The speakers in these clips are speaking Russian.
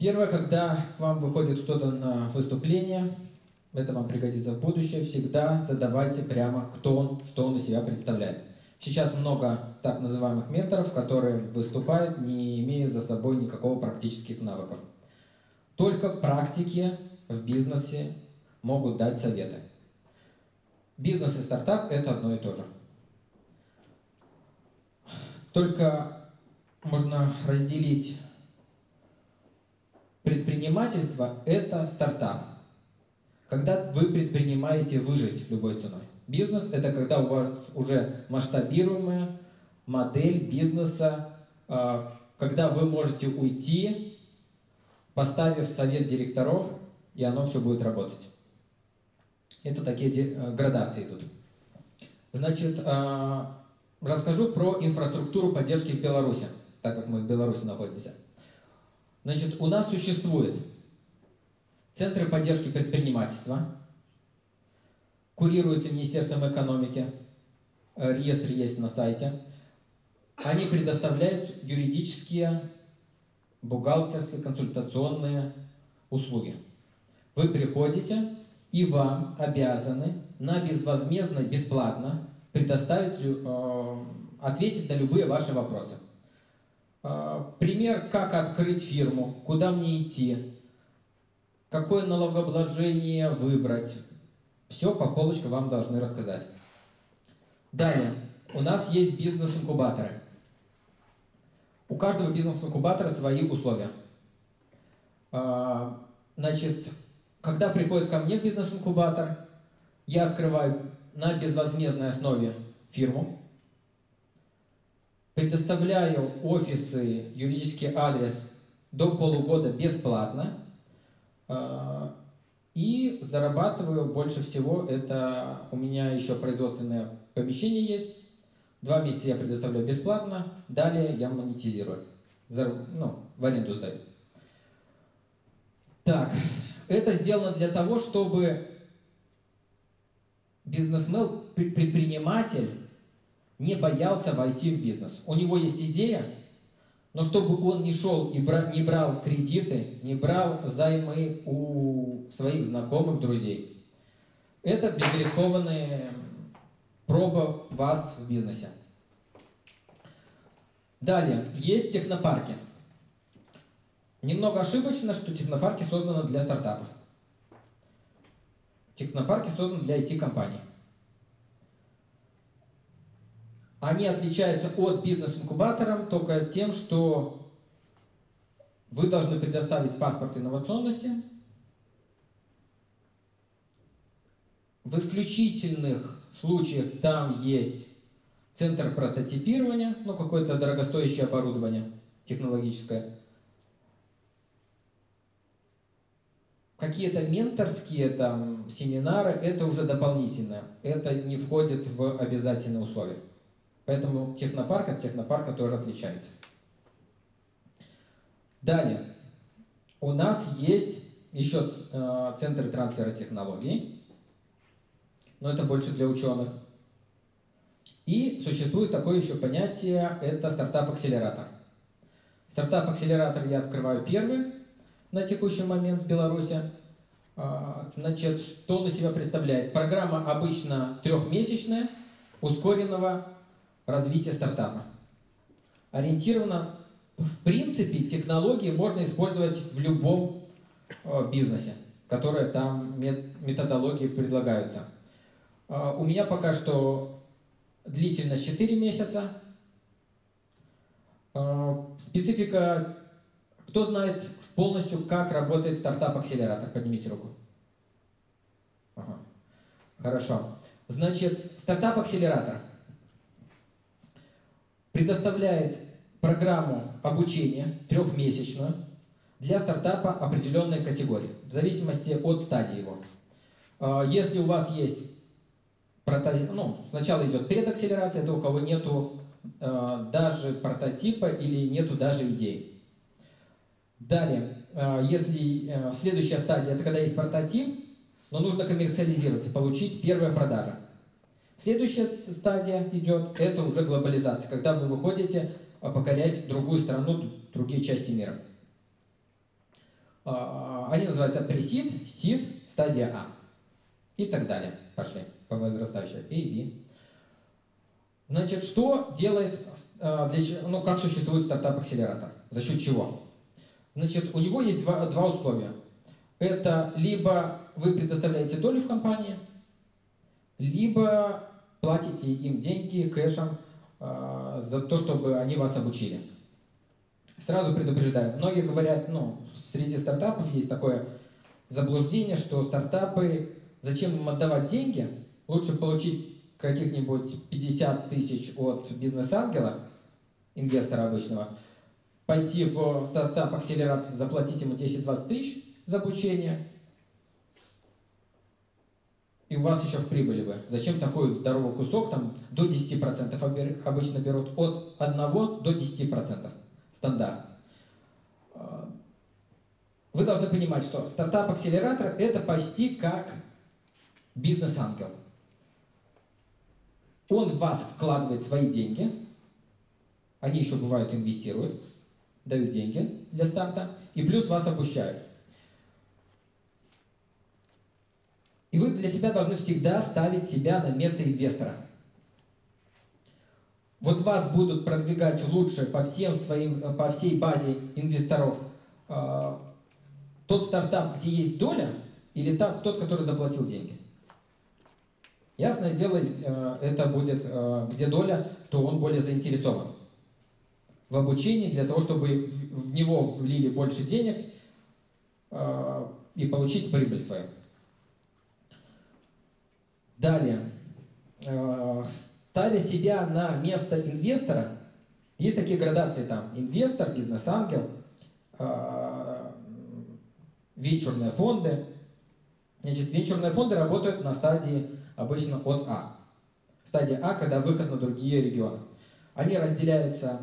Первое, когда к вам выходит кто-то на выступление, это вам пригодится в будущем, всегда задавайте прямо, кто он, что он из себя представляет. Сейчас много так называемых менторов, которые выступают, не имея за собой никакого практических навыков. Только практики в бизнесе могут дать советы. Бизнес и стартап – это одно и то же. Только можно разделить предпринимательство – это стартап. Когда вы предпринимаете выжить любой ценой. Бизнес – это когда у вас уже масштабируемая модель бизнеса, а, когда вы можете уйти, поставив совет директоров, и оно все будет работать. Это такие э, градации идут. Значит, а, расскажу про инфраструктуру поддержки в Беларуси, так как мы в Беларуси находимся. Значит, у нас существует центры поддержки предпринимательства, курируются Министерством экономики, э, реестр есть на сайте. Они предоставляют юридические, бухгалтерские, консультационные услуги. Вы приходите, и вам обязаны на безвозмездно, бесплатно предоставить, э, ответить на любые ваши вопросы. Э, пример, как открыть фирму, куда мне идти, какое налогообложение выбрать, все по полочкам вам должны рассказать. Далее, у нас есть бизнес-инкубаторы. У каждого бизнес-инкубатора свои условия. А, значит, когда приходит ко мне бизнес-инкубатор, я открываю на безвозмездной основе фирму, предоставляю офисы, юридический адрес до полугода бесплатно, а, и зарабатываю больше всего, это у меня еще производственное помещение есть. Два месяца я предоставляю бесплатно, далее я монетизирую. Ну, в аренду сдаю. Так, это сделано для того, чтобы бизнесмен, предприниматель не боялся войти в бизнес. У него есть идея, но чтобы он не шел и бра, не брал кредиты, не брал займы у своих знакомых, друзей. Это безрискованная проба вас в бизнесе. Далее, есть технопарки. Немного ошибочно, что технопарки созданы для стартапов. Технопарки созданы для IT-компаний. Они отличаются от бизнес-инкубатора только тем, что вы должны предоставить паспорт инновационности. В исключительных случаях там есть центр прототипирования, ну какое-то дорогостоящее оборудование технологическое. Какие-то менторские там семинары, это уже дополнительно. Это не входит в обязательные условия. Поэтому технопарк от технопарка тоже отличается. Далее. У нас есть еще э, центры трансфера технологий, но это больше для ученых. И существует такое еще понятие, это стартап-акселератор. Стартап-акселератор я открываю первый на текущий момент в Беларуси. А, значит, что он из себя представляет? Программа обычно трехмесячная, ускоренного развития стартапа. Ориентирована, в принципе, технологии можно использовать в любом э, бизнесе, которые там методологии предлагаются. Э, у меня пока что длительность 4 месяца. Э, специфика, кто знает полностью, как работает стартап-акселератор? Поднимите руку. Ага. Хорошо. Значит, стартап-акселератор – предоставляет программу обучения трехмесячную для стартапа определенной категории, в зависимости от стадии его. А, если у вас есть прототип, ну, сначала идет предакселерация, это у кого нету э, даже прототипа или нету даже идей. Далее, э, если следующая стадия, это когда есть прототип, но нужно коммерциализировать и получить первые продажи. Следующая стадия идет, это уже глобализация, когда вы выходите а, покорять другую страну, другие части мира. А, они называются пресид, сид, стадия А. И так далее. Пошли по возрастающей. A, B. Значит, что делает, а, для, ну, как существует стартап-акселератор? За счет чего? Значит, у него есть два, два условия. Это либо вы предоставляете долю в компании, либо платите им деньги кэшем э, за то, чтобы они вас обучили. Сразу предупреждаю, многие говорят, ну, среди стартапов есть такое заблуждение, что стартапы, зачем им отдавать деньги, лучше получить каких-нибудь 50 тысяч от бизнес-ангела, инвестора обычного, пойти в стартап-акселератор, заплатить ему 10-20 тысяч за обучение, и у вас еще в прибыли вы. Зачем такой здоровый кусок, там до 10% обычно берут от 1 до 10% стандарт. А, вы должны понимать, что стартап-акселератор это почти как бизнес-ангел. Он в вас вкладывает свои деньги, они еще бывают инвестируют, дают деньги для старта, и плюс вас обучают. И вы для себя должны всегда ставить себя на место инвестора. Вот вас будут продвигать лучше по, всем своим, по всей базе инвесторов э, тот стартап, где есть доля, или так, тот, который заплатил деньги. Ясное дело, э, это будет, э, где доля, то он более заинтересован в обучении для того, чтобы в него влили больше денег э, и получить прибыль свою. Далее, э, ставя себя на место инвестора, есть такие градации там, инвестор, бизнес-ангел, э, венчурные фонды. Значит, венчурные фонды работают на стадии обычно от А. Стадия А, когда выход на другие регионы. Они разделяются,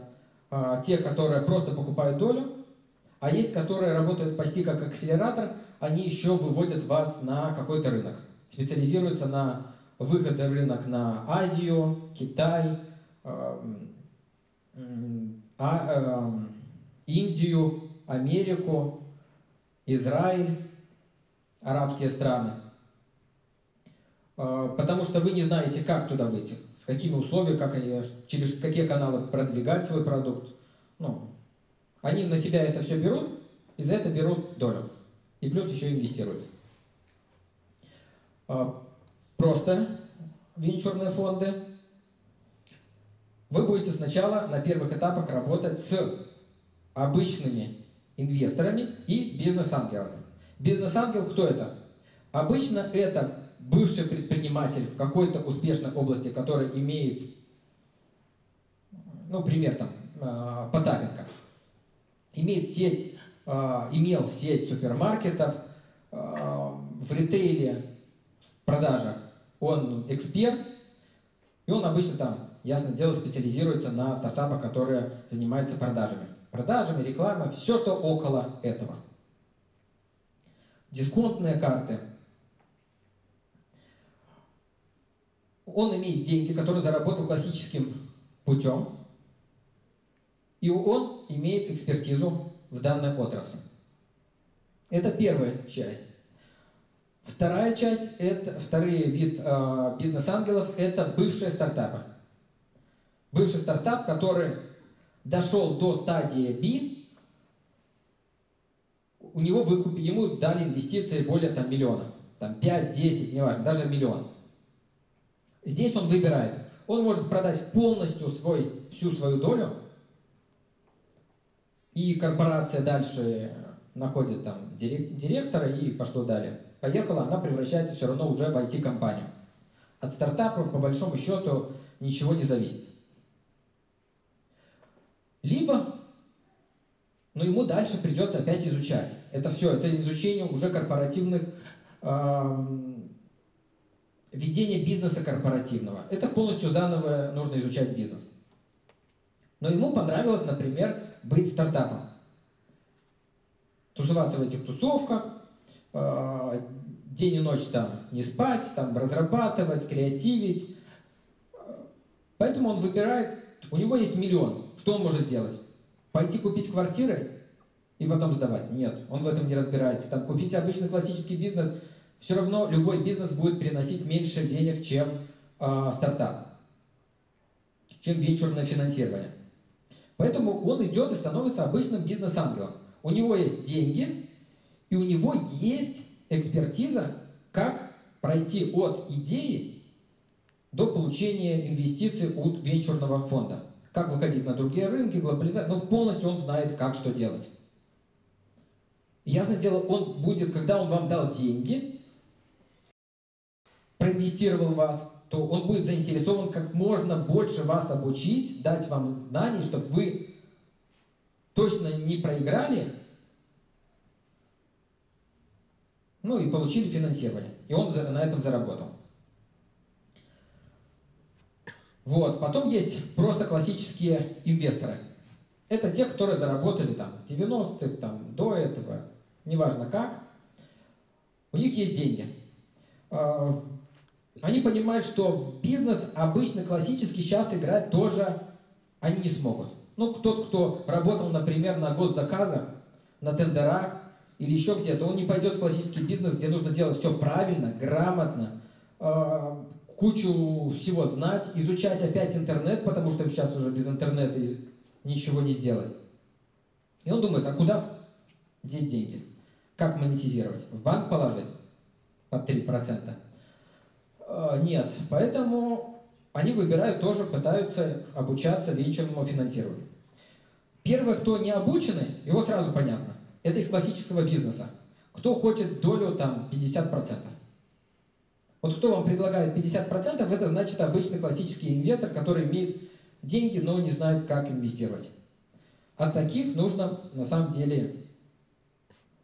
э, те, которые просто покупают долю, а есть, которые работают почти как акселератор, они еще выводят вас на какой-то рынок специализируется на выходе в рынок на Азию, Китай, эм, а, эм, Индию, Америку, Израиль, арабские страны. Э, потому что вы не знаете, как туда выйти, с какими условиями, как они, через какие каналы продвигать свой продукт. Ну, они на себя это все берут, и за это берут долю. И плюс еще инвестируют. А, просто венчурные фонды. Вы будете сначала на первых этапах работать с обычными инвесторами и бизнес-ангелами. Бизнес-ангел кто это? Обычно это бывший предприниматель в какой-то успешной области, который имеет, ну, пример там, а, Потапенко, имеет сеть, а, имел сеть супермаркетов, в ритейле продажах он эксперт, и он обычно там, ясно дело, специализируется на стартапах, которые занимаются продажами. Продажами, рекламой, все, что около этого. Дисконтные карты. Он имеет деньги, которые заработал классическим путем, и он имеет экспертизу в данной отрасли. Это первая часть. Вторая часть, это, второй вид э, бизнес-ангелов, это бывшие стартапы. Бывший стартап, который дошел до стадии B, у него выкуп, ему дали инвестиции более там, миллиона. Там 5, 10, неважно, даже миллион. Здесь он выбирает. Он может продать полностью свой, всю свою долю, и корпорация дальше находит там директора и пошло далее поехала, она превращается все равно уже в IT-компанию. От стартапа, по большому счету, ничего не зависит. Либо, но ему дальше придется опять изучать. Это все, это изучение уже корпоративных, э, ведения бизнеса корпоративного. Это полностью заново нужно изучать бизнес. Но ему понравилось, например, быть стартапом. Тусоваться в этих тусовках, день и ночь там не спать, там разрабатывать, креативить. Поэтому он выбирает, у него есть миллион. Что он может сделать? Пойти купить квартиры? и потом сдавать. Нет, он в этом не разбирается. Там купить обычный классический бизнес, все равно любой бизнес будет приносить меньше денег, чем э, стартап, чем венчурное финансирование. Поэтому он идет и становится обычным бизнес-ангелом. У него есть деньги, и у него есть экспертиза, как пройти от идеи до получения инвестиций от венчурного фонда. Как выходить на другие рынки, глобализация. Но полностью он знает, как что делать. Ясное дело, он будет, когда он вам дал деньги, проинвестировал вас, то он будет заинтересован как можно больше вас обучить, дать вам знаний, чтобы вы точно не проиграли, ну и получили финансирование. И он на этом заработал. Вот. Потом есть просто классические инвесторы. Это те, которые заработали там 90-х, там, до этого, неважно как. У них есть деньги. А, они понимают, что бизнес обычно классический сейчас играть тоже они не смогут. Ну, тот, кто работал, например, на госзаказах, на тендерах или еще где-то, он не пойдет в классический бизнес, где нужно делать все правильно, грамотно, э, кучу всего знать, изучать опять интернет, потому что сейчас уже без интернета ничего не сделать. И он думает, а куда деть деньги? Как монетизировать? В банк положить под 3%? Э, нет. Поэтому они выбирают тоже, пытаются обучаться венчурному финансированию. Первый, кто не обучены, его сразу понятно. Это из классического бизнеса. Кто хочет долю там 50%. Вот кто вам предлагает 50%, это значит обычный классический инвестор, который имеет деньги, но не знает, как инвестировать. От таких нужно на самом деле...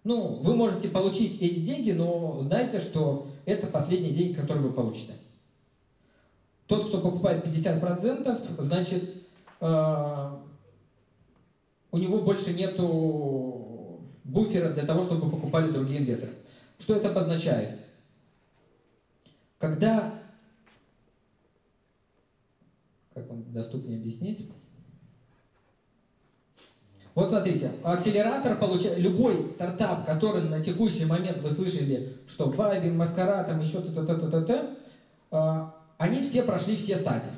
Ну, вы можете получить эти деньги, но знайте, что это последние деньги, которые вы получите. Тот, кто покупает 50%, значит, э, у него больше нету буфера для того, чтобы покупали другие инвесторы. Что это обозначает? Когда, как вам доступнее объяснить? Вот смотрите, акселератор получает, любой стартап, который на текущий момент вы слышали, что Вайби, Маскара, там еще т-т-т-т-т, а, они все прошли все стадии.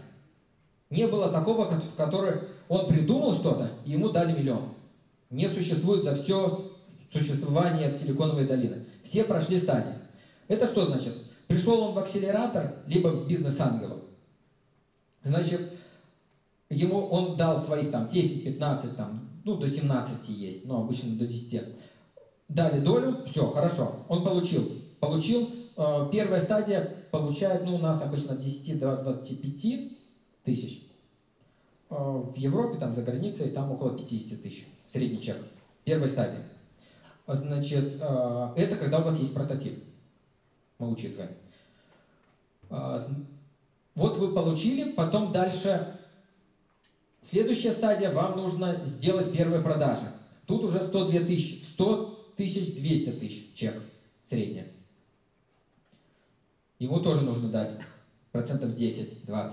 Не было такого, в которой он придумал что-то, ему дали миллион. Не существует за все существование Силиконовой долины. Все прошли стадии. Это что значит? Пришел он в акселератор, либо бизнес-ангелов. Значит, ему он дал своих там 10-15 там ну, до 17 есть, но обычно до 10. Дали долю, все, хорошо, он получил. Получил, э, первая стадия получает, ну, у нас обычно от 10 до 25 тысяч. Э, в Европе, там, за границей, там около 50 тысяч, средний чек. Первая стадия. Значит, э, это когда у вас есть прототип. Мы учитываем. Э, вот вы получили, потом дальше Следующая стадия, вам нужно сделать первые продажи. Тут уже 102 тысячи, 100 тысяч, 200 тысяч чек средняя. Ему тоже нужно дать процентов 10-20.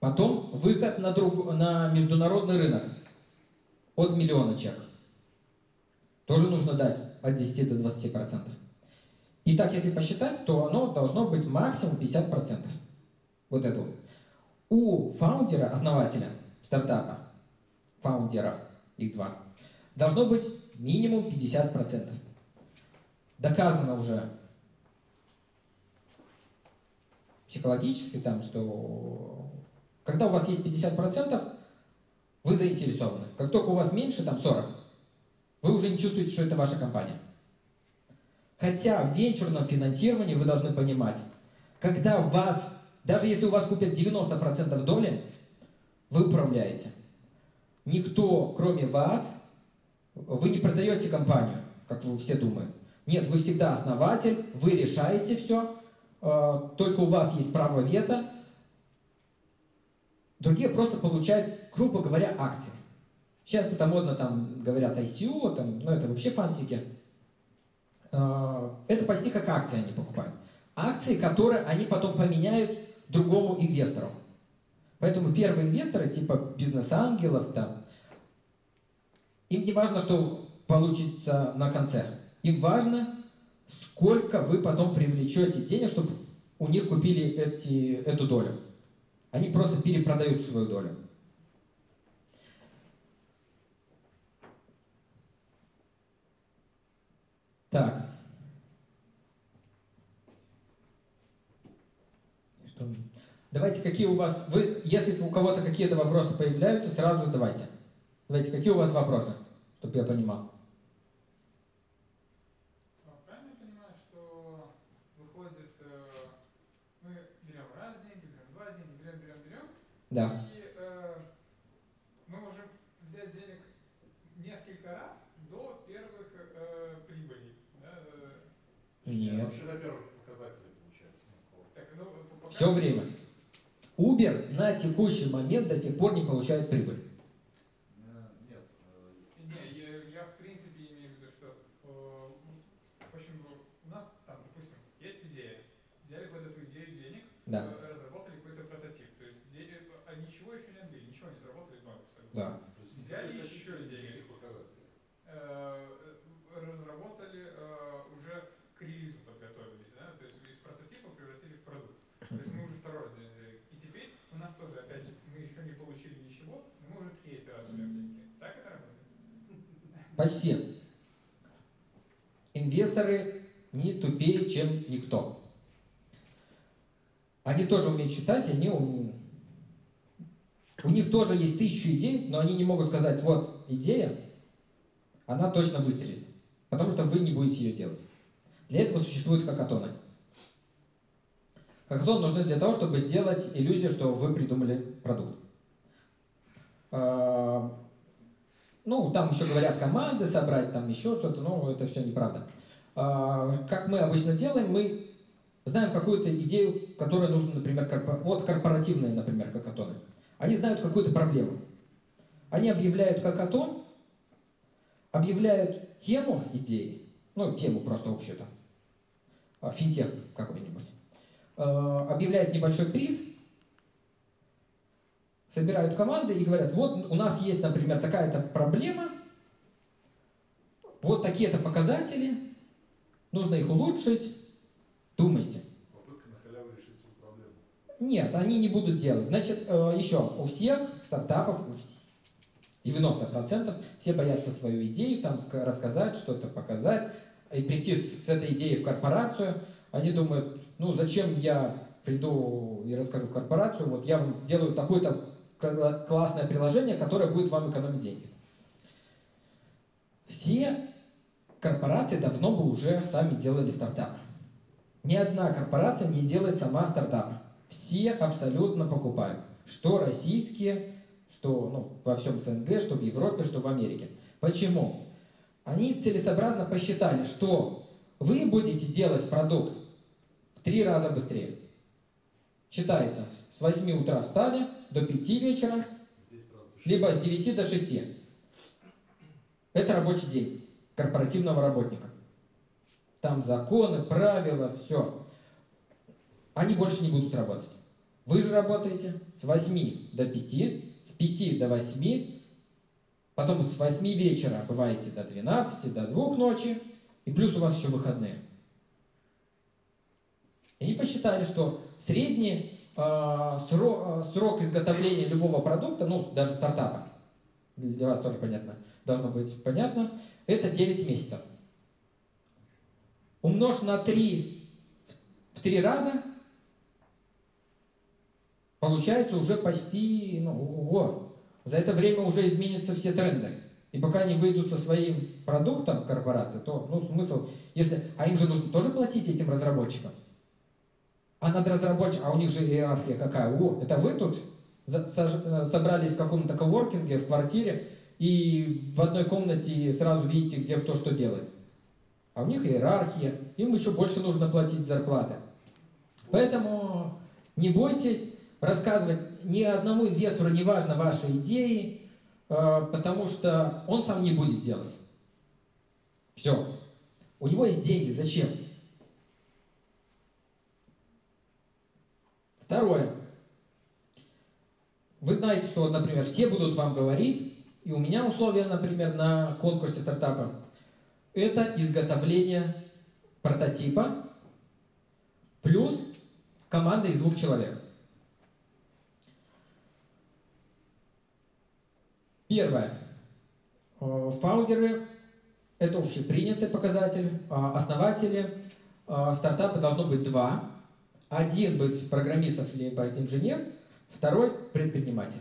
Потом выход на, друг, на международный рынок от миллиона чек. Тоже нужно дать от 10 до 20 процентов. И так, если посчитать, то оно должно быть максимум 50 процентов. Вот это вот. У фаундера, основателя, стартапа, фаундеров, их два, должно быть минимум 50%. Доказано уже психологически, там, что когда у вас есть 50%, вы заинтересованы. Как только у вас меньше, там 40, вы уже не чувствуете, что это ваша компания. Хотя в венчурном финансировании вы должны понимать, когда вас, даже если у вас купят 90% доли, вы управляете. Никто, кроме вас, вы не продаете компанию, как вы все думают. Нет, вы всегда основатель, вы решаете все, э, только у вас есть право вето. Другие просто получают, грубо говоря, акции. Сейчас это модно, там говорят ICO, там, ну это вообще фантики. Э, это почти как акции они покупают. Акции, которые они потом поменяют другому инвестору. Поэтому первые инвесторы, типа бизнес-ангелов, там, им не важно, что получится на конце. Им важно, сколько вы потом привлечете денег, чтобы у них купили эти, эту долю. Они просто перепродают свою долю. Так. Что? Давайте, какие у вас... Вы, если у кого-то какие-то вопросы появляются, сразу задавайте. Давайте, какие у вас вопросы, чтобы я понимал? Правильно я понимаю, что выходит, э, мы берем раз деньги, берем два деньги, берем, берем, берем, Да. и э, мы можем взять денег несколько раз до первых э, прибылей. Да? э, Нет. Вообще на первых показателях получается. ну, Так, ну, пока- Все время. Uber на текущий момент до сих пор не получает прибыль. Э, Нет. э, Не, я, я в принципе имею в виду, что э, в общем, у нас там, допустим, есть идея. Взяли под эту идею денег, Да. э, разработали какой-то прототип. То есть де- э, а ничего еще не отбили, ничего не заработали, ноль абсолютно. Да. то есть Взяли нет еще статистики денег. никаких показателей. Э, разработали э, уже к релизу подготовились, да? То есть из прототипа превратили в продукт. То есть мы уже второй раз взяли. И теперь у нас тоже опять мы еще не получили ничего, но мы уже третий раз берем деньги. Так это работает? Почти. Инвесторы не тупее, чем никто. Они тоже умеют читать, они ум- у них тоже есть тысячу идей, но они не могут сказать, вот идея, она точно выстрелит, потому что вы не будете ее делать. Для этого существуют хакатоны. Хакатоны нужны для того, чтобы сделать иллюзию, что вы придумали продукт. Ну, там еще говорят команды собрать, там еще что-то, но это все неправда. А, Как мы обычно делаем, мы знаем какую-то идею, которая нужна, например, вот корпоративные, например, хакатоны. Они знают какую-то проблему. Они объявляют хакатон, объявляют тему идеи, ну, тему просто общую там, а, финтех какой-нибудь, А, объявляют небольшой приз, собирают команды и говорят, вот у нас есть, например, такая-то проблема, вот такие-то показатели, нужно их улучшить, думайте. Попытка на халяву решить свою проблему. Нет, они не будут делать. Значит, э, еще, у всех стартапов, у вс- 90% все боятся свою идею там ска- рассказать, что-то показать, и прийти с, этой идеей в корпорацию. Они думают, ну зачем я приду и расскажу в корпорацию, вот я вам сделаю такое-то кла- классное приложение, которое будет вам экономить деньги. Все корпорации давно бы уже сами делали стартапы. Ни одна корпорация не делает сама стартапы. Все абсолютно покупают. Что российские, что ну, во всем СНГ, что в Европе, что в Америке. Почему? Они целесообразно посчитали, что вы будете делать продукт в три раза быстрее. Считается, с 8 утра встали до 5 вечера, В 10 раз дешевле. либо с 9 до 6. Это рабочий день корпоративного работника. Там законы, правила, все. Они больше не будут работать. Вы же работаете с 8 до 5, с 5 до 8, потом с 8 вечера бываете до 12, до 2 ночи, и плюс у вас еще выходные. И они посчитали, что средний э, сро- э, срок изготовления любого продукта, ну, даже стартапа, для вас тоже понятно, должно быть понятно, это 9 месяцев. Умножь на 3 в 3 раза, получается уже почти, ну, ого, за это время уже изменятся все тренды. И пока они выйдут со своим продуктом корпорации, то, ну, смысл, если, а им же нужно тоже платить этим разработчикам. А над разработчиком, а у них же иерархия какая? О, это вы тут э, собрались в каком-то коворкинге, в квартире, и в одной комнате сразу видите, где кто что делает. А у них иерархия, им еще больше нужно платить зарплаты. Поэтому не бойтесь рассказывать ни одному инвестору, не важно ваши идеи, э, потому что он сам не будет делать. Все. У него есть деньги, зачем? Второе. Вы знаете, что, например, все будут вам говорить, И у меня условия, например, на конкурсе стартапа – это изготовление прототипа плюс команда из двух человек. Первое. Э, Фаундеры – это общепринятый показатель. А Основатели э, стартапа должно быть два. Один быть программистов либо инженер, второй – предприниматель.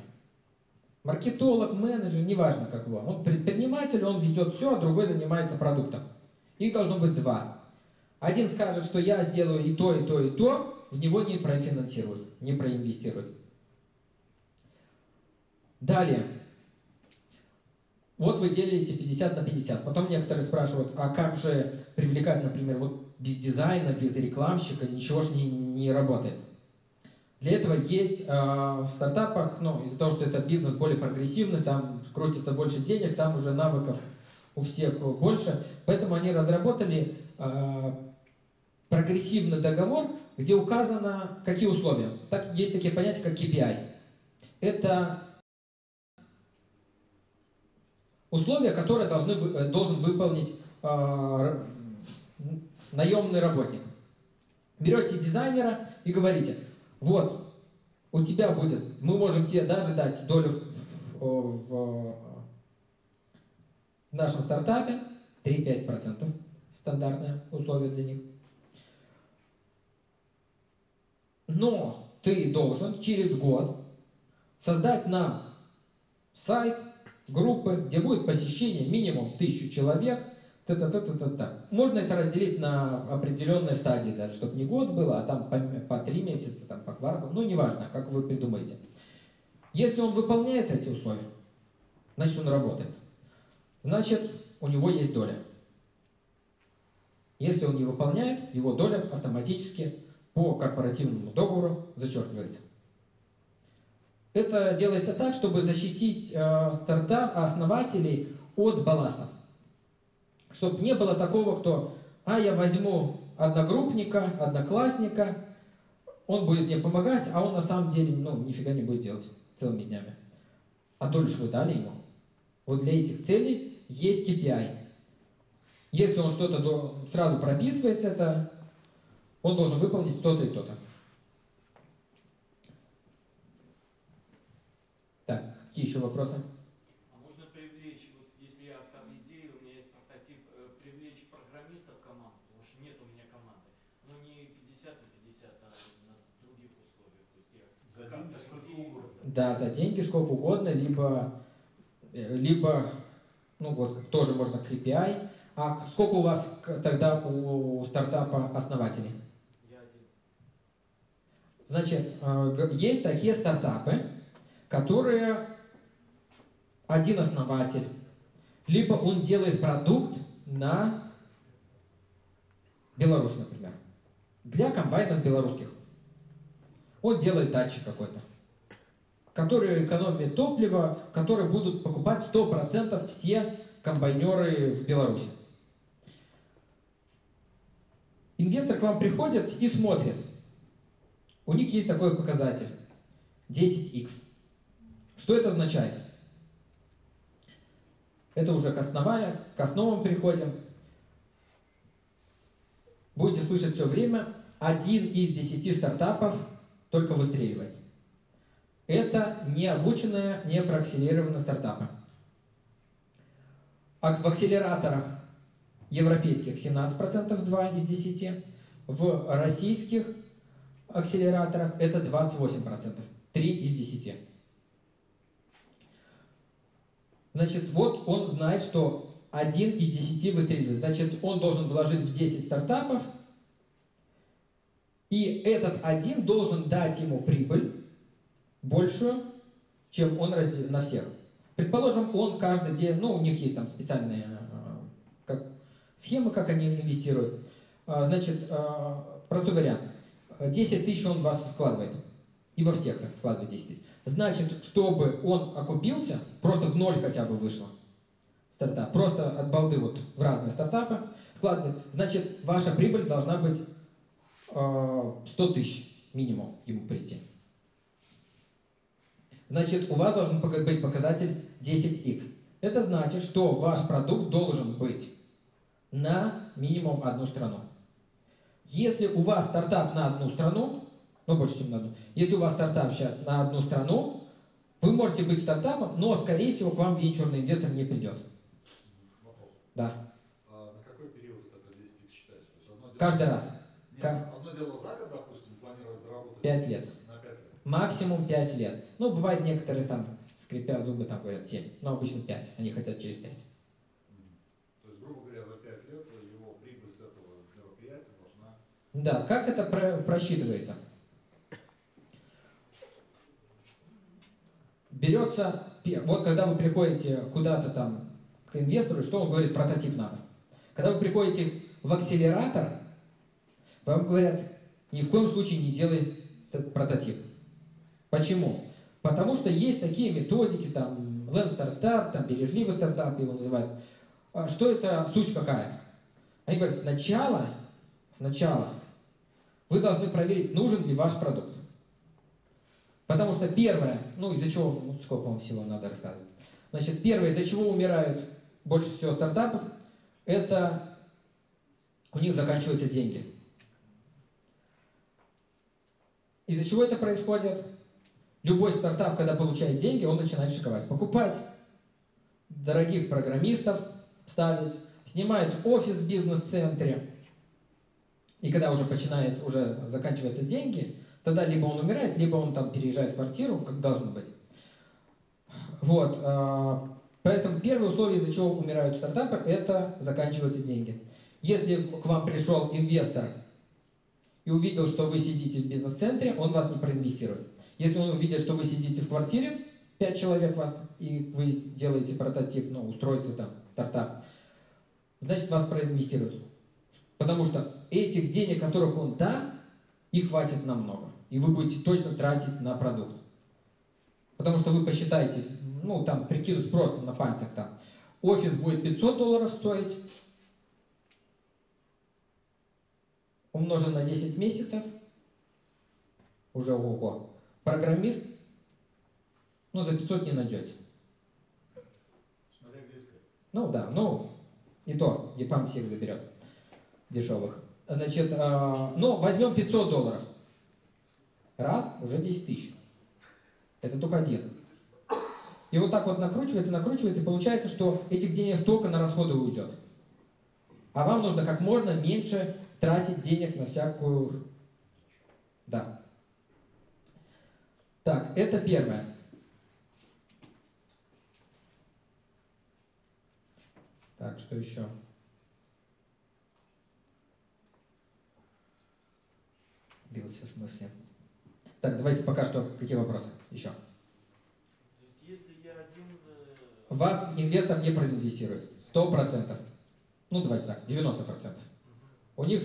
Маркетолог, менеджер, неважно как его. Он предприниматель, он ведет все, а другой занимается продуктом. Их должно быть два. Один скажет, что я сделаю и то, и то, и то, в него не профинансируют, не проинвестируют. Далее. Вот вы делите 50 на 50. Потом некоторые спрашивают, а как же привлекать, например, вот без дизайна, без рекламщика, ничего же не, не работает. Для этого есть э, в стартапах, ну, из-за того, что это бизнес более прогрессивный, там крутится больше денег, там уже навыков у всех больше, поэтому они разработали э, прогрессивный договор, где указано, какие условия. Так, есть такие понятия, как KPI. Это условия, которые должны, должен выполнить э, наемный работник. Берете дизайнера и говорите, вот, у тебя будет, мы можем тебе даже дать долю в, в, в нашем стартапе, 3-5% стандартное условие для них. Но ты должен через год создать нам сайт, группы, где будет посещение минимум тысячу человек, та та та та та Можно это разделить на определенные стадии, даже, чтобы не год было, а там по, по три месяца, там, по кварталу, ну, неважно, как вы придумаете. Если он выполняет эти условия, значит, он работает. Значит, у него есть доля. Если он не выполняет, его доля автоматически по корпоративному договору зачеркивается. Это делается так, чтобы защитить э, стартап, основателей от балластов. Чтобы не было такого, кто, а я возьму одногруппника, одноклассника, он будет мне помогать, а он на самом деле, ну, нифига не будет делать целыми днями. А долю вы дали ему. Вот для этих целей есть KPI. Если он что-то сразу прописывается, это он должен выполнить то-то и то-то. Так, какие еще вопросы? А можно привлечь, вот если я автор идеи, у меня есть прототип, э, привлечь программистов в команду, потому что нет у меня команды, но не 50 на 50, а на других условиях. То есть я За как-то деньги сколько идеи- угодно. Да, за деньги сколько угодно, либо, э, либо ну вот, тоже можно KPI. А сколько у вас тогда у стартапа основателей? Я один. Значит, э, есть такие стартапы, которые один основатель, либо он делает продукт на Беларусь, например, для комбайнов белорусских. Он делает датчик какой-то, который экономит топливо, который будут покупать 100% все комбайнеры в Беларуси. Инвестор к вам приходит и смотрит. У них есть такой показатель 10x. Что это означает? Это уже к, основая, к основам переходим. Будете слышать все время, один из десяти стартапов только выстреливает. Это не обученные, не проакселерированные стартапы. А в акселераторах европейских 17%, 2 из 10. В российских акселераторах это 28%, 3 из 10. Значит, вот он знает, что один из 10 выстреливает. Значит, он должен вложить в 10 стартапов, и этот один должен дать ему прибыль большую, чем он раздел на всех. Предположим, он каждый день, ну, у них есть там специальные э, как, схемы, как они инвестируют. А, Значит, э, простой вариант. 10 тысяч он в вас вкладывает. И во всех вкладывает 10 тысяч. Значит, чтобы он окупился, просто в ноль хотя бы вышло стартап. Просто от балды вот в разные стартапы вкладывает. Значит, ваша прибыль должна быть э, 100 тысяч минимум ему прийти. Значит, у вас должен быть показатель 10x. Это значит, что ваш продукт должен быть на минимум одну страну. Если у вас стартап на одну страну, ну больше, чем на одну, если у вас стартап сейчас на одну страну, вы можете быть стартапом, но, скорее всего, к вам венчурный инвестор не придет. Вопрос. Да, А на какой период это 200 тысяч считается? Каждый раз. Нет, Как? одно дело за год, допустим, планировать заработать. 5 лет. На 5 лет. Максимум 5 лет. Ну, бывает некоторые там, скрипя зубы, там говорят 7, но обычно 5. Они хотят через 5. Мгм. То есть, грубо говоря, за 5 лет его прибыль с этого мероприятия должна... Да, как это про- просчитывается? Берется, вот когда вы приходите куда-то там к инвестору, что он говорит, прототип надо. Когда вы приходите в акселератор, вам говорят, ни в коем случае не делай прототип. Почему? Потому что есть такие методики, там, Land стартап, там, бережливый стартап его называют. А Что это, суть какая? Они говорят, сначала, сначала вы должны проверить, нужен ли ваш продукт. Потому что первое, ну из-за чего, ну, сколько вам всего надо рассказывать. Значит, первое, из-за чего умирают больше всего стартапов, это у них заканчиваются деньги. Из-за чего это происходит? Любой стартап, когда получает деньги, он начинает шиковать. Покупать дорогих программистов, ставить, снимает офис в бизнес-центре. И когда уже начинает, уже заканчиваются деньги, тогда либо он умирает, либо он там переезжает в квартиру, как должно быть. Вот. а, Поэтому первое условие, из-за чего умирают стартапы, это заканчиваются деньги. Если к вам пришел инвестор и увидел, что вы сидите в бизнес-центре, он вас не проинвестирует. Если он увидит, что вы сидите в квартире, 5 человек вас, и вы делаете прототип, ну, устройство там, стартап, значит вас проинвестируют. Потому что этих денег, которых он даст, их хватит намного. И вы будете точно тратить на продукт. Потому что вы посчитаете, ну там прикинуть просто на пальцах там, офис будет 500 долларов стоить, умножен на 10 месяцев, уже ого. Программист, ну за 500 не найдете. Смотря где искать. Ну да, ну и то, ЕПАМ всех заберет дешевых. Значит, э, ну возьмем 500 долларов. Раз, уже 10 тысяч. Это только один. И вот так вот накручивается, накручивается, и получается, что этих денег только на расходы уйдет. А вам нужно как можно меньше тратить денег на всякую... Да. Так, это первое. Так, что еще? Бился в смысле. Так, давайте пока что. Какие вопросы еще? Вас инвестор не проинвестирует. Сто процентов. Ну, давайте так, 90 процентов. У них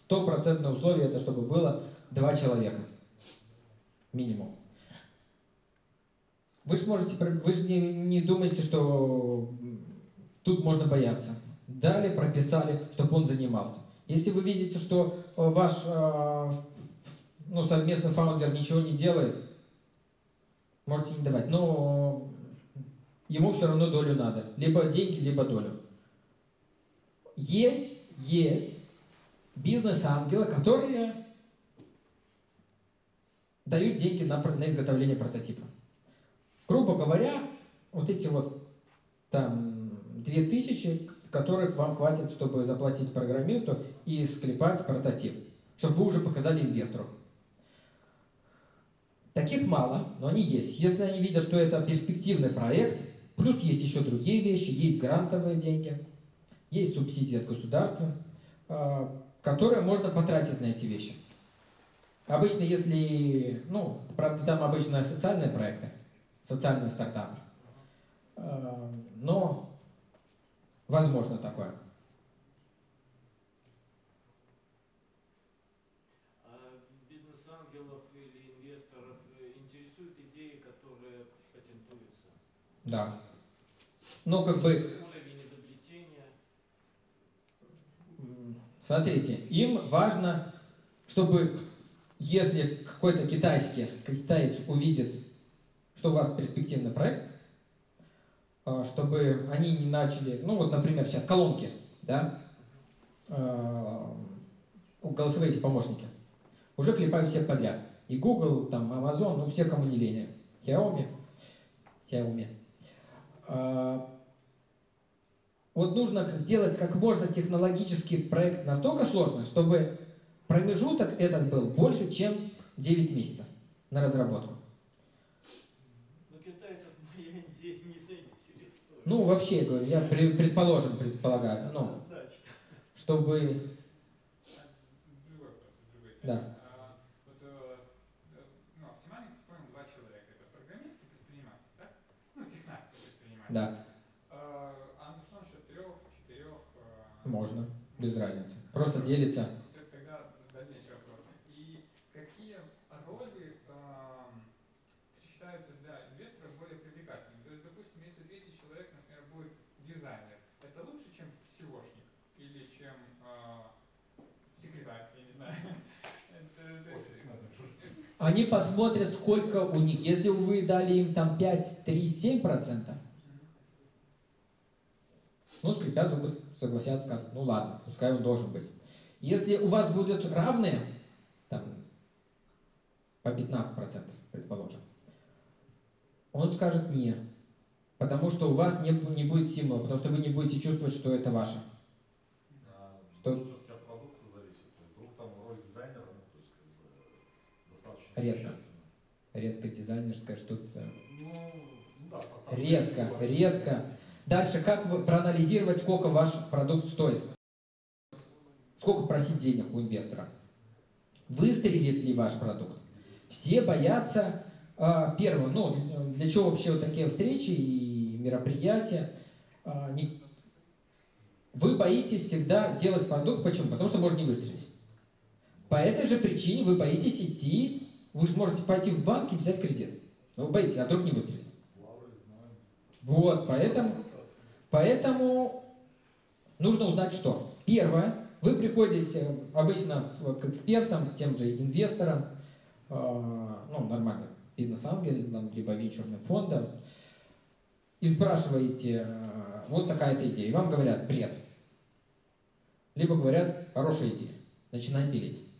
стопроцентное условие, это чтобы было два человека. Минимум. Вы же можете, вы же не, не думаете, что тут можно бояться. Дали, прописали, чтобы он занимался. Если вы видите, что э, ваш э, ну, совместный фаундер ничего не делает, можете не давать. Но ему все равно долю надо. Либо деньги, либо долю. Есть, есть бизнес-ангелы, которые дают деньги на, на изготовление прототипа. Грубо говоря, вот эти вот там 2000, которых вам хватит, чтобы заплатить программисту и склепать прототип, чтобы вы уже показали инвестору. Таких мало, но они есть. Если они видят, что это перспективный проект, плюс есть еще другие вещи, есть грантовые деньги, есть субсидии от государства, э, которые можно потратить на эти вещи. Обычно, если, ну, правда, там обычно социальные проекты, социальные стартапы, Э, но возможно такое. А э? Да. Ну, как бы, смотрите, им важно, чтобы, если какой-то китайский, китаец увидит, что у вас перспективный проект, а, чтобы они не начали, ну вот, например, сейчас колонки, да, а, голосовые эти помощники, уже клепают всех подряд. И Google, там, Amazon, ну все, кому не лень. Xiaomi, Xiaomi. А, вот нужно сделать как можно технологический проект настолько сложный, чтобы промежуток этот был больше, чем 9 месяцев на разработку. Но китайцев моя идея не заинтересует. Ну, вообще, я говорю, я при- предположим, предполагаю, ну, чтобы... А. Да. А. Да, А, а ну что насчет трех, четырех? э, можно, без разницы. Просто делится. т- Тогда дальнейший вопрос. И какие роли эм, считаются для инвесторов более привлекательными? То есть, допустим, если третий человек, например, будет дизайнер, это лучше, чем SEOшник или чем э, секретарь, я не знаю. Это- то есть, Офис менеджер. Они посмотрят, сколько у них. Если вы дали им там 5, 3, 7 процентов, ну, скрипя зубы, согласятся, скажут, ну ладно, пускай он должен быть. Если у вас будут равные, там, по 15 процентов, предположим, он скажет не, потому что у вас не, не будет стимула, потому что вы не будете чувствовать, что это ваше. А, Что? ну, всё-таки от продукта зависит. То есть, вдруг там роль дизайнера, ну, то есть, как бы, достаточно Редко. Редко дизайнерское что-то. Ну, Редко, редко. Дальше, как вы проанализировать, сколько ваш продукт стоит? Сколько просить денег у инвестора? Выстрелит ли ваш продукт? Все боятся, а, первое, ну, для чего вообще вот такие встречи и мероприятия? А, не- Вы боитесь всегда делать продукт, почему? Потому что может не выстрелить. По этой же причине вы боитесь идти, вы же можете пойти в банк и взять кредит. Но вы боитесь, а вдруг не выстрелит. Вот, поэтому, поэтому нужно узнать что. Первое, вы приходите обычно к экспертам, к тем же инвесторам, э, ну, нормально, бизнес-ангелам, либо венчурным фондам, и спрашиваете, э, вот такая-то идея, и вам говорят, бред. Либо говорят, хорошая идея, начинаем пилить.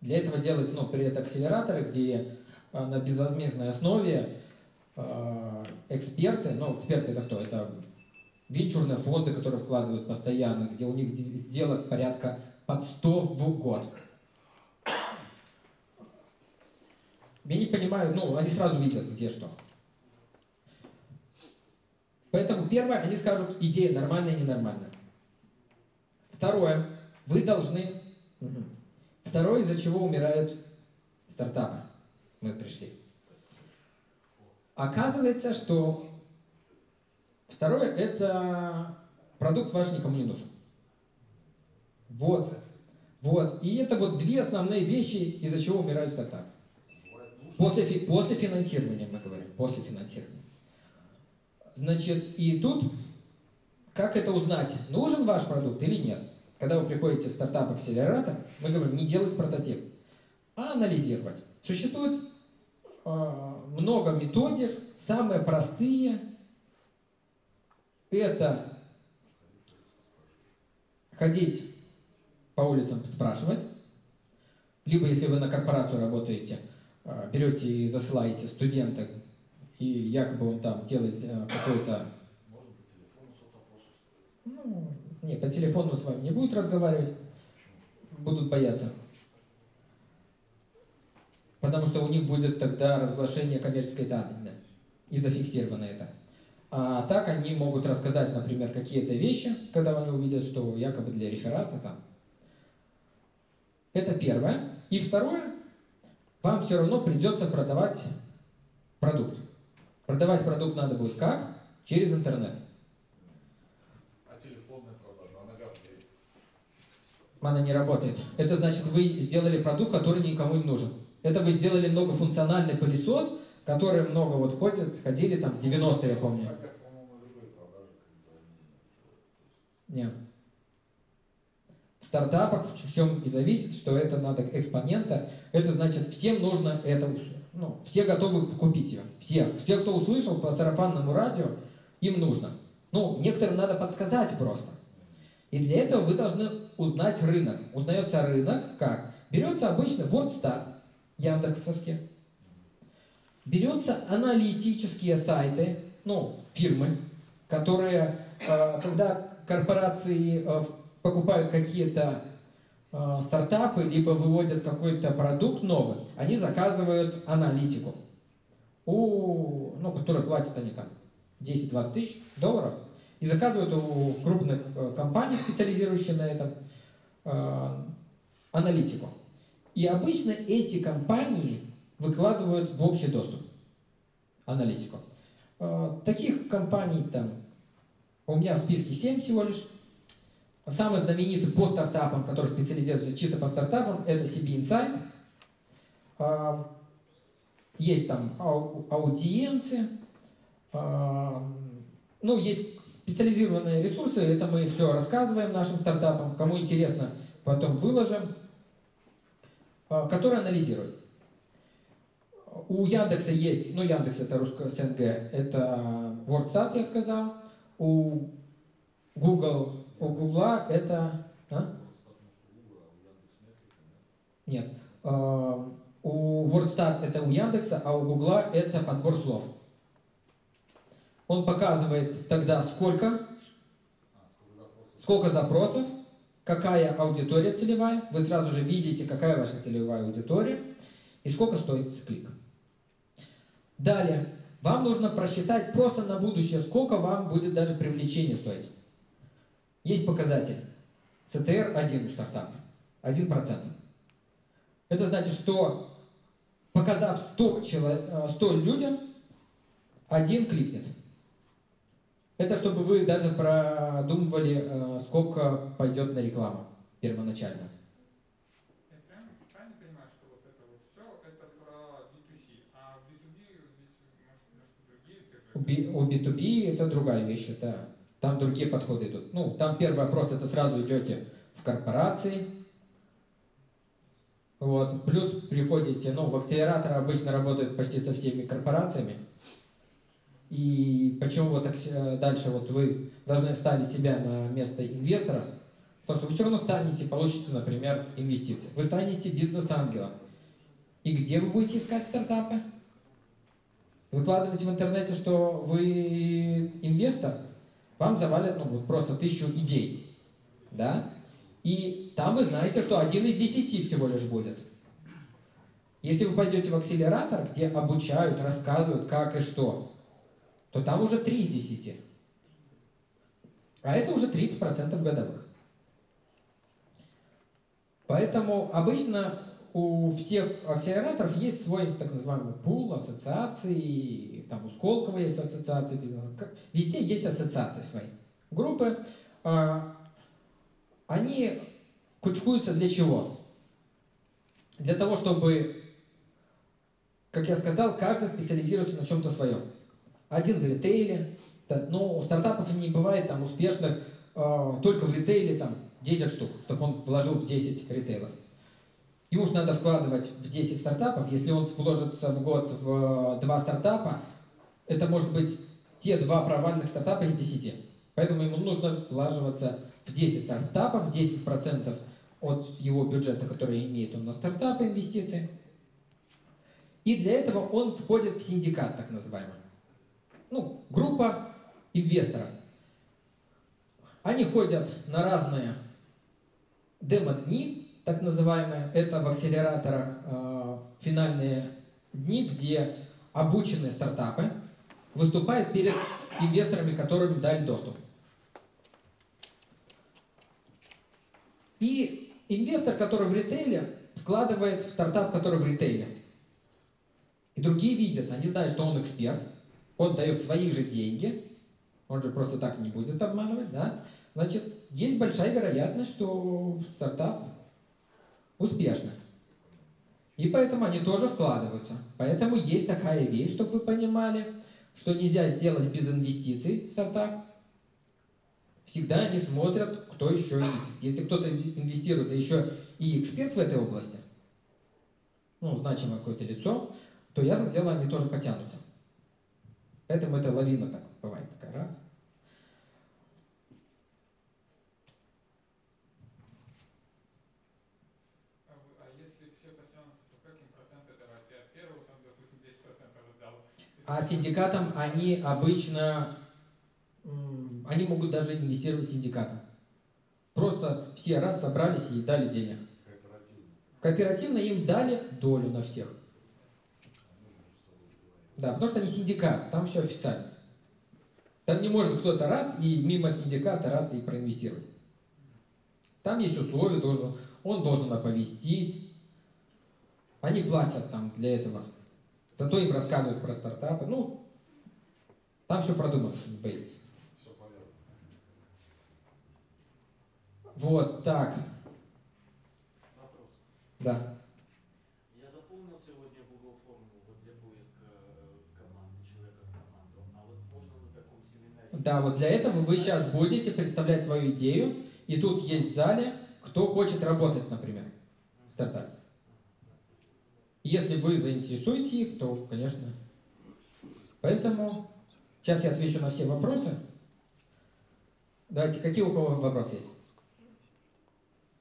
Для этого делаются, ну, предакселераторы, где э, на безвозмездной основе э, эксперты, ну, эксперты это кто? Это венчурные фонды, которые вкладывают постоянно, где у них сделок порядка под 100 в год. Я не понимаю, ну, они сразу видят, где что. Поэтому первое, они скажут, идея нормальная, ненормальная. Второе, вы должны... Второе, из-за чего умирают стартапы. Мы пришли. Оказывается, что второе – это продукт ваш никому не нужен. Вот. Вот. И это вот две основные вещи, из-за чего умирают стартапы. После, после финансирования мы говорим, после финансирования. Значит, и тут, как это узнать, нужен ваш продукт или нет? Когда вы приходите в стартап-акселератор, мы говорим, не делать прототип, а анализировать. Существует э, много методик, самые простые. Это ходить по улицам спрашивать, либо если вы на корпорацию работаете, э, берете и засылаете студента, и якобы он там делает э, какой-то ну, не, по телефону с вами не будут разговаривать, будут бояться. Потому что у них будет тогда разглашение коммерческой тайны, и зафиксировано это. А так они могут рассказать, например, какие-то вещи, когда они увидят, что якобы для реферата там. Это первое. И второе, вам все равно придется продавать продукт. Продавать продукт надо будет как? Через интернет. А телефонная продажа, она как где? Она не работает. Это значит, вы сделали продукт, который никому не нужен. Это вы сделали многофункциональный пылесос, который много вот ходит, ходили там 90 я помню. А. Нет. В стартапах в чем и зависит, что это надо экспонента. Это значит, всем нужно это ну, все готовы купить ее. Все. Все, кто услышал по сарафанному радио, им нужно. Ну, некоторым надо подсказать просто. И для этого вы должны узнать рынок. Узнается рынок как? Берется обычно WordStat, Яндексовский. Берется аналитические сайты, ну, фирмы, которые, э, когда корпорации э, покупают какие-то э, стартапы, либо выводят какой-то продукт новый, они заказывают аналитику, у, ну, которые платят они там 10-20 тысяч долларов, и заказывают у крупных э, компаний, специализирующихся на этом, э, аналитику. И обычно эти компании выкладывают в общий доступ аналитику. Э, таких компаний там у меня в списке 7 всего лишь. Самый знаменитый по стартапам, который специализируется чисто по стартапам, это CB Insight. Есть там ау- аудиенции, а, ну, есть специализированные ресурсы, это мы все рассказываем нашим стартапам, кому интересно, потом выложим, а, которые анализируют. У Яндекса есть, ну Яндекс это русско СНГ, это WordStat, я сказал, у Google, у Гугла это... а? Нет. А, У WordStat это у Яндекса, а у Гугла это подбор слов. Он показывает тогда сколько, сколько запросов? какая аудитория целевая. Вы сразу же видите, какая ваша целевая аудитория и сколько стоит клик. Далее, вам нужно просчитать просто на будущее, сколько вам будет даже привлечение стоить. Есть показатель. CTR 1 у стартапа. 1%. Это значит, что показав 100, чело- э, 100 людям, один кликнет. Это чтобы вы даже продумывали, э, сколько пойдет на рекламу первоначально. Я прям правильно понимаю, что вот это вот все, это про B2C, а в B2B ведь, может, немножко другие цифры? У, Би- у B2B это другая вещь, это там другие подходы идут. Ну, там первый вопрос, это сразу идете в корпорации, вот, плюс приходите, ну, в акселератор обычно работают почти со всеми корпорациями, и почему вот акс- э, дальше вот вы должны ставить себя на место инвестора, потому что вы все равно станете, получите, например, инвестиции. Вы станете бизнес-ангелом. И где вы будете искать стартапы? Выкладываете в интернете, что вы инвестор, вам завалят ну, вот просто тысячу идей. Да? И там вы знаете, что один из десяти всего лишь будет. Если вы пойдете в акселератор, где обучают, рассказывают, как и что, то там уже 3 из 10. А это уже 30% годовых. Поэтому обычно у всех акселераторов есть свой так называемый пул ассоциаций, там у Сколково есть ассоциация бизнеса, везде есть ассоциации свои. Группы, а, они кучкуются для чего? Для того, чтобы, как я сказал, каждый специализируется на чем-то своем. Один в ритейле, но у стартапов не бывает там успешных а, только в ритейле там 10 штук, чтобы он вложил в 10 ритейлов. Ему же надо вкладывать в 10 стартапов. Если он вложится в год в 2 стартапа, это может быть те два провальных стартапа из 10. Поэтому ему нужно влаживаться в 10 стартапов, 10% от его бюджета, который имеет он на стартапы инвестиции. И для этого он входит в синдикат, так называемый. Ну, группа инвесторов. Они ходят на разные демо-дни, так называемые. Это в акселераторах э, финальные дни, где обученные стартапы выступают перед инвесторами, которым дали доступ. И инвестор, который в ритейле, вкладывает в стартап, который в ритейле. И другие видят, они знают, что он эксперт, он дает свои же деньги, он же просто так не будет обманывать, да? Значит, есть большая вероятность, что стартап успешный. И поэтому они тоже вкладываются. Поэтому есть такая вещь, чтобы вы понимали, что нельзя сделать без инвестиций стартап. Всегда они смотрят, кто еще инвестирует. Если кто-то инвестирует, да еще и эксперт в этой области, ну, значимое какое-то лицо, то ясно дело, они тоже потянутся. Поэтому это лавина так бывает такая раз. А, а если все потянутся, то как им проценты давать? Я первого, там, допустим, 10% отдал. А синдикатам они обычно, они могут даже инвестировать синдикатом. Просто все раз собрались и дали денег. Кооперативно. Кооперативно им дали долю на всех. Они между собой договорились. Да, потому что они синдикат, там все официально. Там не может кто-то раз и мимо синдиката раз и проинвестировать. Там есть условия, должен, он должен оповестить. Они платят там для этого. Зато им рассказывают про стартапы. Ну, там все продумано, повязано. Вот, так, Вопрос. да. Я заполнил сегодня Google форму вот для поиска э, команды, человека в команду. А вот можно на таком семинаре? Да, вот для этого вы сейчас будете представлять свою идею, и тут есть в зале, кто хочет работать, например, в стартапе. Если вы заинтересуете их, то, конечно. Поэтому сейчас я отвечу на все вопросы. Давайте, какие у кого вопросы есть?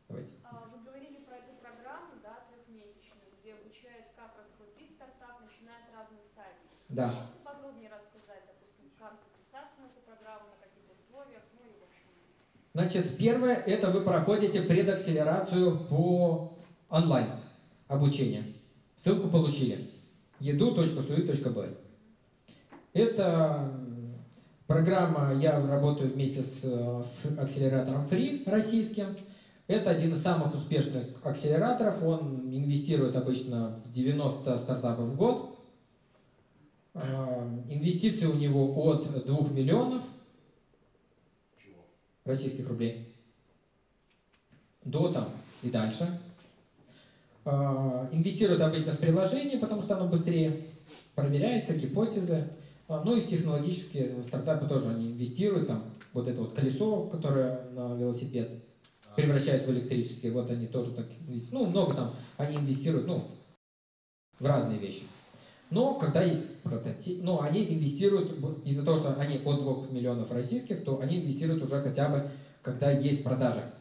Давайте. А, Вы говорили про эту программу, да, трехмесячную, где обучают, как раскрутить стартап, начиная от разных стадий. Да. Можете подробнее рассказать, допустим, как записаться на эту программу, на каких условиях, ну и в общем. Значит, первое, это вы проходите предакселерацию по онлайн обучению. Ссылку получили. edu.sui.b Это программа, я работаю вместе с э, ф- акселератором Free российским. Это один из самых успешных акселераторов. Он инвестирует обычно в 90 стартапов в год. Э, Инвестиции у него от 2 миллионов? Российских рублей до там и дальше. А, Инвестируют обычно в приложение, потому что оно быстрее проверяется, гипотезы. А, Ну и в технологические стартапы тоже они инвестируют. Там вот это вот колесо, которое на велосипед А, превращают в электрический, вот они тоже так, инвес- ну много там, они инвестируют, ну, в разные вещи. Но когда есть прототип, ну, они инвестируют, из-за того, что они от 2 миллионов российских, то они инвестируют уже хотя бы, когда есть продажа.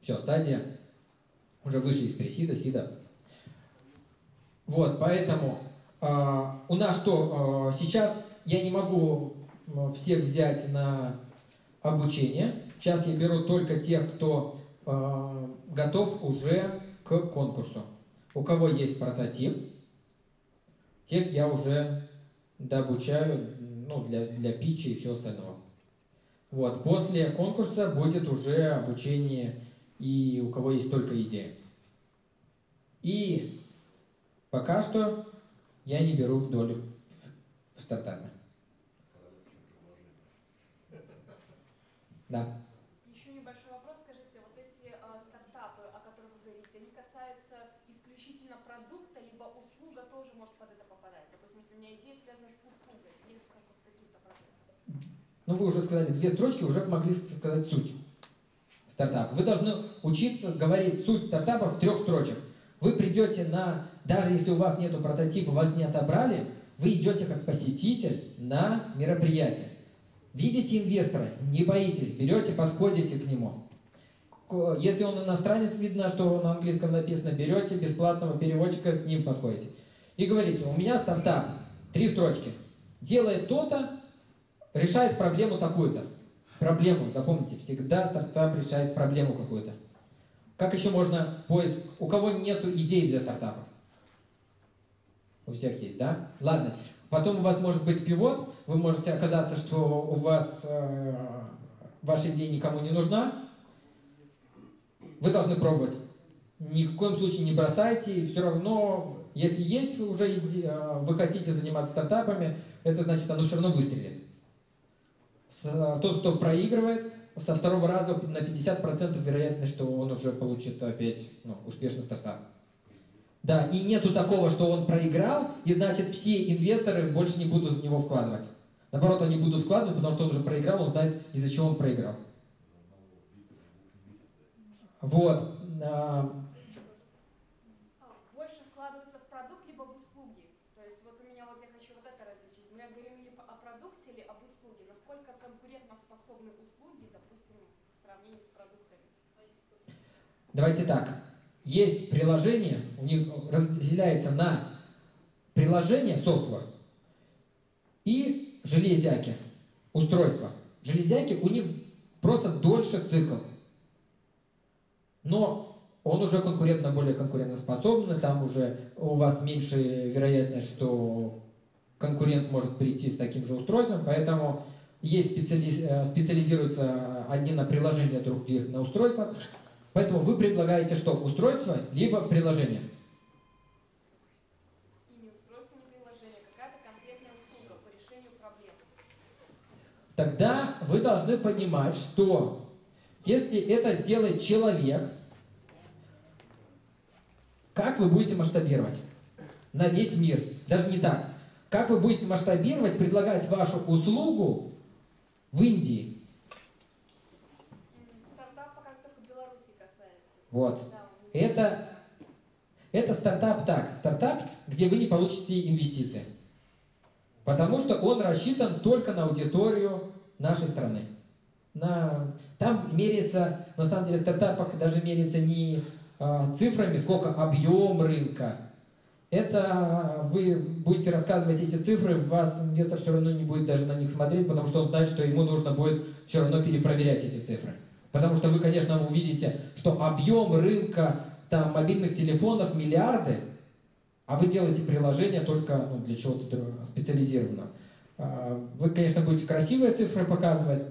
Все, стадия, уже вышли из пресида, сида. Вот, поэтому а, у нас что, а, сейчас я не могу всех взять на обучение. Сейчас я беру только тех, кто э, готов уже к конкурсу. У кого есть прототип, тех я уже дообучаю ну, для, для питча и всего остального. Вот. После конкурса будет уже обучение и у кого есть только идея. И пока что я не беру долю в стартапе. Да. Еще небольшой вопрос. Скажите, вот эти а, стартапы, о которых вы говорите, они касаются исключительно продукта, либо услуга тоже может под это попадать? Допустим, если у меня идея связана с услугой или с как- каким-то продуктом. Ну, вы уже сказали две строчки, уже могли сказать суть стартапа. Вы должны учиться говорить суть стартапа в трех строчек. Вы придете на, даже если у вас нету прототипа, вас не отобрали, вы идете как посетитель на мероприятие. Видите инвестора, не боитесь, берете, подходите к нему. Если он иностранец, видно, что на английском написано, берете бесплатного переводчика, с ним подходите. И говорите, у меня стартап, три строчки, делает то-то, решает проблему такую-то. Проблему, запомните, всегда стартап решает проблему какую-то. Как еще можно поиск? У кого нету идей для стартапа? У всех есть, да? Ладно. Потом у вас может быть пивот, вы можете оказаться, что у вас э, ваша идея никому не нужна. Вы должны пробовать. Ни в коем случае не бросайте. Все равно, если есть вы уже иде- э, вы хотите заниматься стартапами, это значит, оно все равно выстрелит. Э, тот, кто проигрывает, со второго раза на 50% вероятность, что он уже получит опять ну, успешный стартап. Да, и нету такого, что он проиграл, и значит все инвесторы больше не будут в него вкладывать. Наоборот, они будут вкладывать, потому что он уже проиграл, он знает, из-за чего он проиграл. Вот. а, А, Больше вкладываться в продукт, либо в продукте или об услуге? Насколько конкурентоспособны услуги, допустим, в с продуктами? Давайте так. Есть приложение, у них разделяется на приложение, софтвер, и железяки, устройства. Железяки, у них просто дольше цикл. Но он уже конкурентно более конкурентоспособный, там уже у вас меньше вероятность, что конкурент может прийти с таким же устройством, поэтому есть специализ, э, специализируются одни на приложения, других на устройствах. Поэтому вы предлагаете что? Устройство, либо приложение. И не устройство, не приложение, какая-то конкретная услуга по решению проблем. Тогда вы должны понимать, что если это делает человек, как вы будете масштабировать на весь мир? Даже не так. Как вы будете масштабировать, предлагать вашу услугу в Индии? Стартап пока только Беларуси касается. Вот. Да. Это, это стартап так. Стартап, где вы не получите инвестиции. Потому что он рассчитан только на аудиторию нашей страны. На, там меряется, на самом деле, в стартапах даже меряется не а, цифрами, сколько объем рынка. Это вы будете рассказывать эти цифры, вас инвестор все равно не будет даже на них смотреть, потому что он знает, что ему нужно будет все равно перепроверять эти цифры. Потому что вы, конечно, увидите, что объем рынка там, мобильных телефонов миллиарды, а вы делаете приложение только ну, для чего-то специализированного. А, Вы, конечно, будете красивые цифры показывать,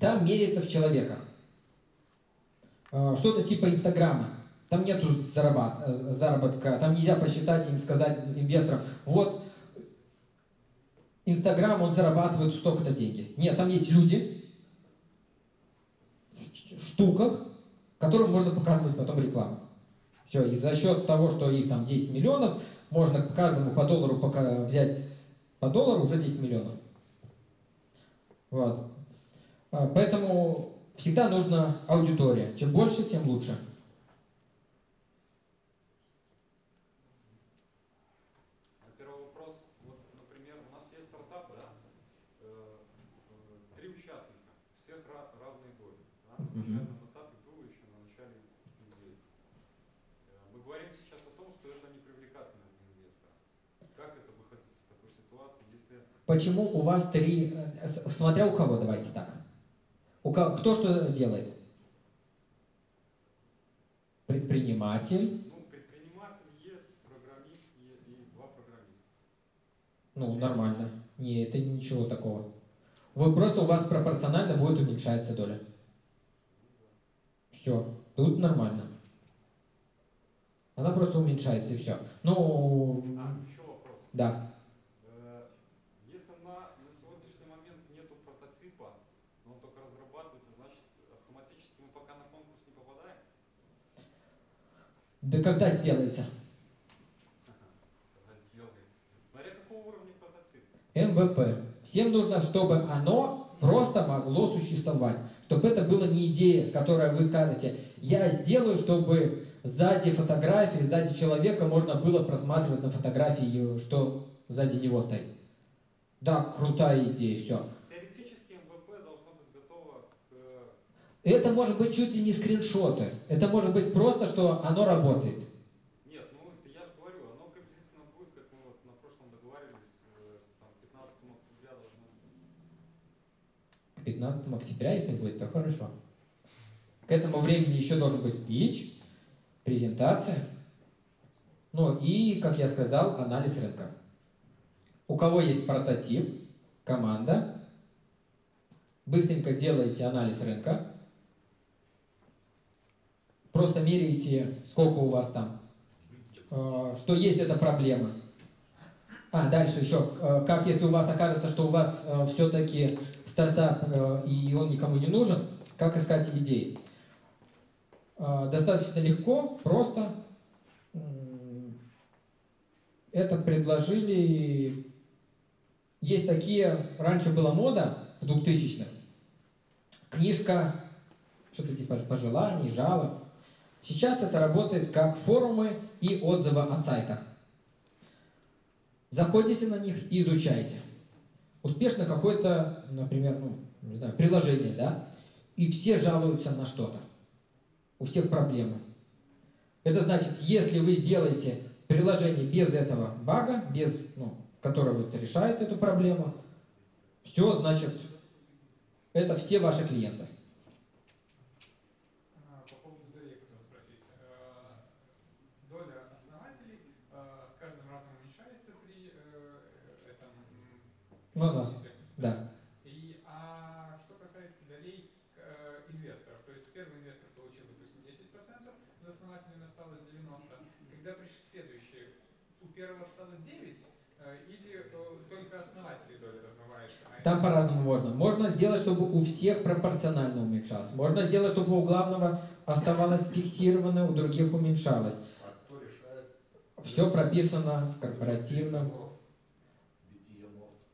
там меряется в человеках. А, Что-то типа Инстаграма. Там нету э, заработка, там нельзя посчитать им сказать инвесторам, вот Инстаграм, он зарабатывает столько-то деньги. Нет, там есть люди, ш- штуках, которым можно показывать потом рекламу. Все, и за счет того, что их там 10 миллионов, можно каждому по доллару пока взять по доллару уже 10 миллионов. Вот. А, Поэтому всегда нужна аудитория. Чем больше, тем лучше. А Первый вопрос. Вот, например, у нас есть стартап, да? Э, э, Три участника, всех ра- равные доли. Да? На Мгм. начальном этапе было еще на начале идеи. Э, Мы говорим сейчас о том, что это непривлекательно для инвестора. Как это выходить из такой ситуации, если Почему у вас три... э, Смотря у кого, давайте так. У ко- кто что делает? Предприниматель. ну, предприниматель есть, программист е- и два программиста? Ну, нормально. Не, это ничего такого. Вы просто у вас пропорционально будет уменьшаться доля. Все. Тут нормально. Она просто уменьшается и все. Ну, А, еще вопрос. да. Э, Если на, на сегодняшний момент нету прототипа, но он только разрабатывается, значит автоматически мы пока на конкурс не попадаем? Да когда сделается? Когда сделается. Смотря какого уровня прототип. MVP. Всем нужно, чтобы оно просто могло существовать. Чтобы это было не идея, которая вы скажете, я сделаю, чтобы сзади фотографии, сзади человека можно было просматривать на фотографии, что сзади него стоит. Да, крутая идея, все. Теоретически MVP должно быть готово к... Это может быть чуть ли не скриншоты. Это может быть просто, что оно работает. Нет, ну это я же говорю, оно приблизительно будет, как мы вот на прошлом договаривались, э, там 15 октября должно быть. К 15 октября, если будет, то хорошо. К этому времени еще должен быть спич, презентация, ну и, как я сказал, анализ рынка. У кого есть прототип, команда, быстренько делаете анализ рынка, просто меряете, сколько у вас там, э, что есть эта проблема. А, дальше еще, э, как если у вас окажется, что у вас все-таки стартап, и он никому не нужен, как искать идеи? Достаточно легко, просто это предложили... Есть такие, раньше была мода в 2000-х, книжка, что-то типа пожеланий, жалоб. Сейчас это работает как форумы и отзывы о сайтах. Заходите на них и изучайте. успешно какое-то, например, ну, не знаю, приложение, да, и все жалуются на что-то. У всех проблемы. Это значит, если вы сделаете приложение без этого бага, без, ну, который вот решает эту проблему, все, значит, это все ваши клиенты. А, По поводу долей хотел спросить. Э, Доля основателей э, с каждым разом уменьшается при э, этом м, Ну, процессе? да. И, а что касается долей э, инвесторов, то есть первый инвестор получил, допустим, 10%, за основателями осталось 90%, когда пришли следующие, у первого осталось 9%, э, или э, только основатели доля размывается? а Там по-разному можно. Можно сделать, чтобы у всех пропорционально уменьшалось. Можно сделать, чтобы у главного оставалось фиксированно, у других уменьшалось. А кто решает? Все прописано в корпоративном. Битие морд.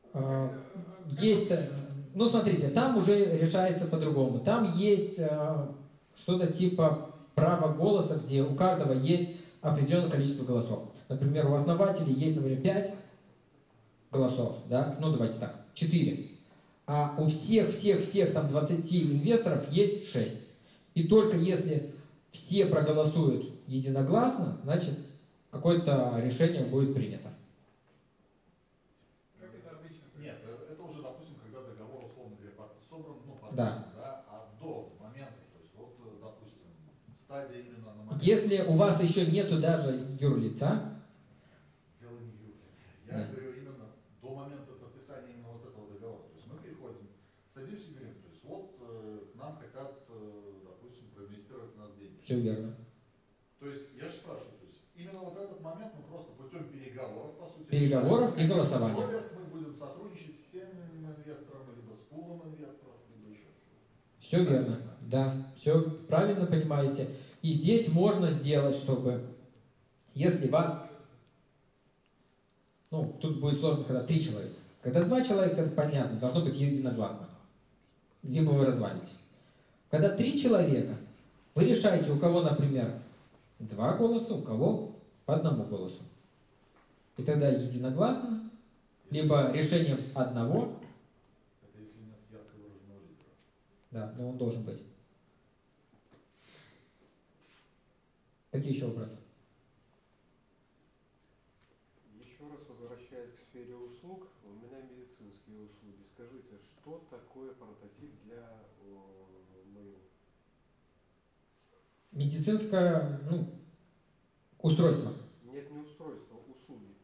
э, Э, э, Есть, э, ну смотрите, там уже решается по-другому. Там есть э, что-то типа права голоса, где у каждого есть определенное количество голосов. Например, у основателей есть, например, 5 голосов, да, ну давайте так, 4. А у всех-всех-всех там 20 инвесторов есть 6. И только если все проголосуют единогласно, значит какое-то решение будет принято. Как это обычно Нет, э, это уже, допустим, когда договор, условно говоря, под- Да. да. а до момента, то есть вот, э, допустим, стадия именно на момент. Если у вас еще нету даже юрлица, Дело не в юрлице. Я Да. говорю именно до момента подписания именно вот этого договора. То есть мы приходим, садимся и говорим, то есть вот э, к нам хотят, э, допустим, проинвестировать в нас деньги. все верно. То есть я же спрашиваю, то есть именно вот этот момент мы просто путем переговоров, по сути, Переговоров и в голосования. условиях мы будем сотрудничать с тем инвестором, либо с пулом инвесторов, либо еще. Все верно. Да, все правильно понимаете. И здесь можно сделать, чтобы, если вас, ну, тут будет сложно, когда три человека. Когда два человека, это понятно, должно быть единогласно. Либо вы развалитесь. Когда три человека, вы решаете, у кого, например, два голоса, у кого по одному голосу. И тогда единогласно, либо решением одного, Это если нет ярко выраженного лидера. Да, но он должен быть. Какие еще вопросы? Еще раз возвращаясь к сфере услуг, у меня медицинские услуги. Скажите, что такое прототип для моего? Медицинское ну, устройство. Нет, не устройство, услуги.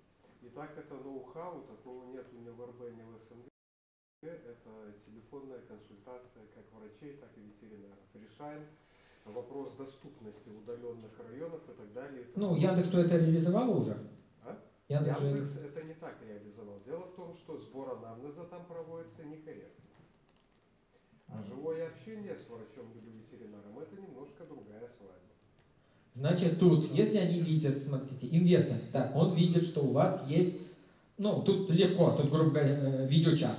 И так это ноу-хау, такого нет ни в РБ, ни в. Это телефонная консультация как врачей, так и ветеринаров. Решаем вопрос доступности удаленных районов и так далее. Ну, Яндекс то это реализовала уже? А? Яндекс же... Яндекс это не так реализовал. Дело в том, что сбор анамнеза там проводится некорректно. А живое общение с врачом или ветеринаром это немножко другая свадьба. Значит, тут, если они видят, смотрите, инвестор, так, он видит, что у вас есть, ну, тут легко, тут, грубо говоря, э, видеочат,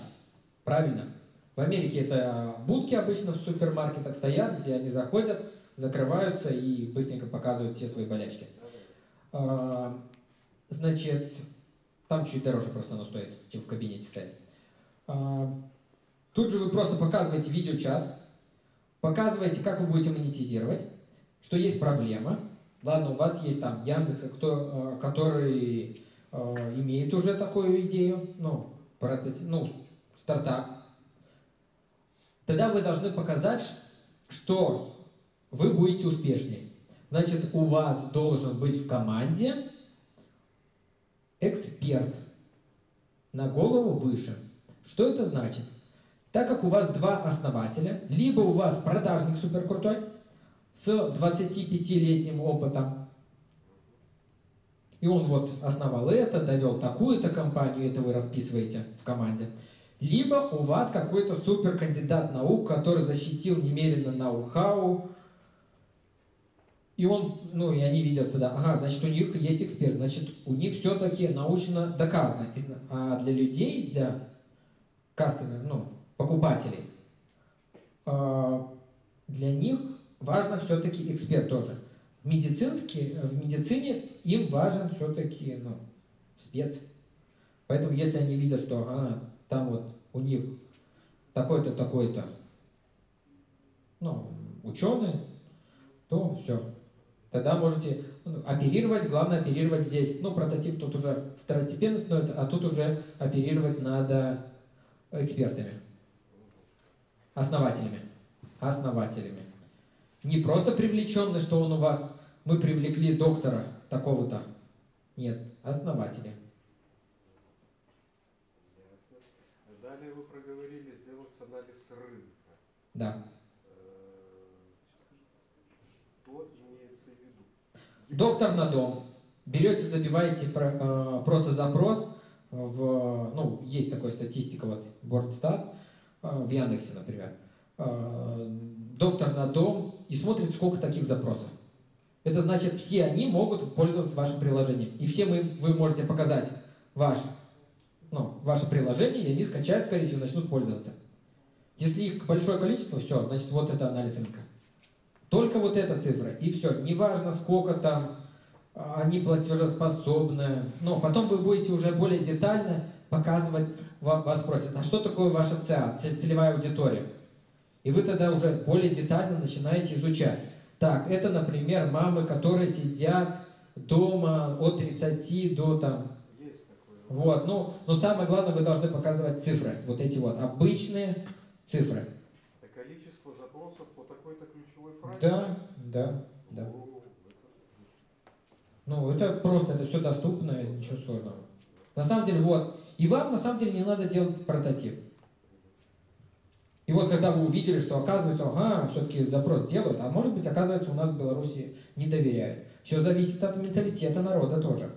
правильно? В Америке это будки обычно в супермаркетах стоят, где они заходят, закрываются и быстренько показывают все свои болячки. А, Значит, там чуть дороже просто оно стоит, чем в кабинете стоять. А, Тут же вы просто показываете видеочат, показываете, как вы будете монетизировать, что есть проблема. Ладно, у вас есть там Яндекс, кто, э, который э, имеет уже такую идею, ну, прототип, ну, стартап. Тогда вы должны показать, что вы будете успешнее. Значит, у вас должен быть в команде эксперт на голову выше. Что это значит? Так как у вас два основателя, либо у вас продажник супер крутой с 25-летним опытом, и он вот основал это, довел такую-то компанию, это вы расписываете в команде. Либо у вас какой-то супер кандидат наук, который защитил немедленно ноу-хау, и он, ну, и они видят тогда, ага, значит, у них есть эксперт, значит, у них все-таки научно доказано. А для людей, для кастомер, ну, покупателей, э, для них важно все-таки эксперт тоже. В, медицинске, в медицине им важен все-таки ну, спец. Поэтому если они видят, что ага, там вот у них такой-то, такой-то, ну, ученый, то все. Тогда можете ну, оперировать, главное оперировать здесь. Ну, прототип тут уже второстепенно становится, а тут уже оперировать надо экспертами, основателями. Основателями. Не просто привлеченный, что он у вас, мы привлекли доктора такого-то. Нет, основатели. Ясно. Далее вы проговорили сделать анализ рынка. Да. Что имеется в виду? Доктор на дом. Берете, забиваете э, просто запрос в, ну, есть такая статистика, вот, Бордстат, э, в Яндексе, например. Э, доктор на дом и смотрит, сколько таких запросов. Это значит, все они могут пользоваться вашим приложением. И все мы, вы можете показать ваш, ну, ваше приложение, и они скачают, скорее всего, начнут пользоваться. Если их большое количество, все, значит, вот это анализ рынка. Только вот эта цифра, и все. Неважно, сколько там а, они платежеспособны. Но потом вы будете уже более детально показывать, ва- вас спросят, а что такое ваша ЦА, целевая аудитория? И вы тогда уже более детально начинаете изучать. Так, это, например, мамы, которые сидят дома от 30 до там, Есть такое. вот, ну, но самое главное, вы должны показывать цифры, вот эти вот обычные цифры. Это количество запросов по такой-то ключевой фразе? Да, да, да. Ну, это просто, это все доступно, ничего сложного. На самом деле, вот. И вам, на самом деле, не надо делать прототип. И вот когда вы увидели, что оказывается, ага, все-таки запрос делают, а может быть, оказывается, у нас в Беларуси не доверяют. Все зависит от менталитета народа тоже.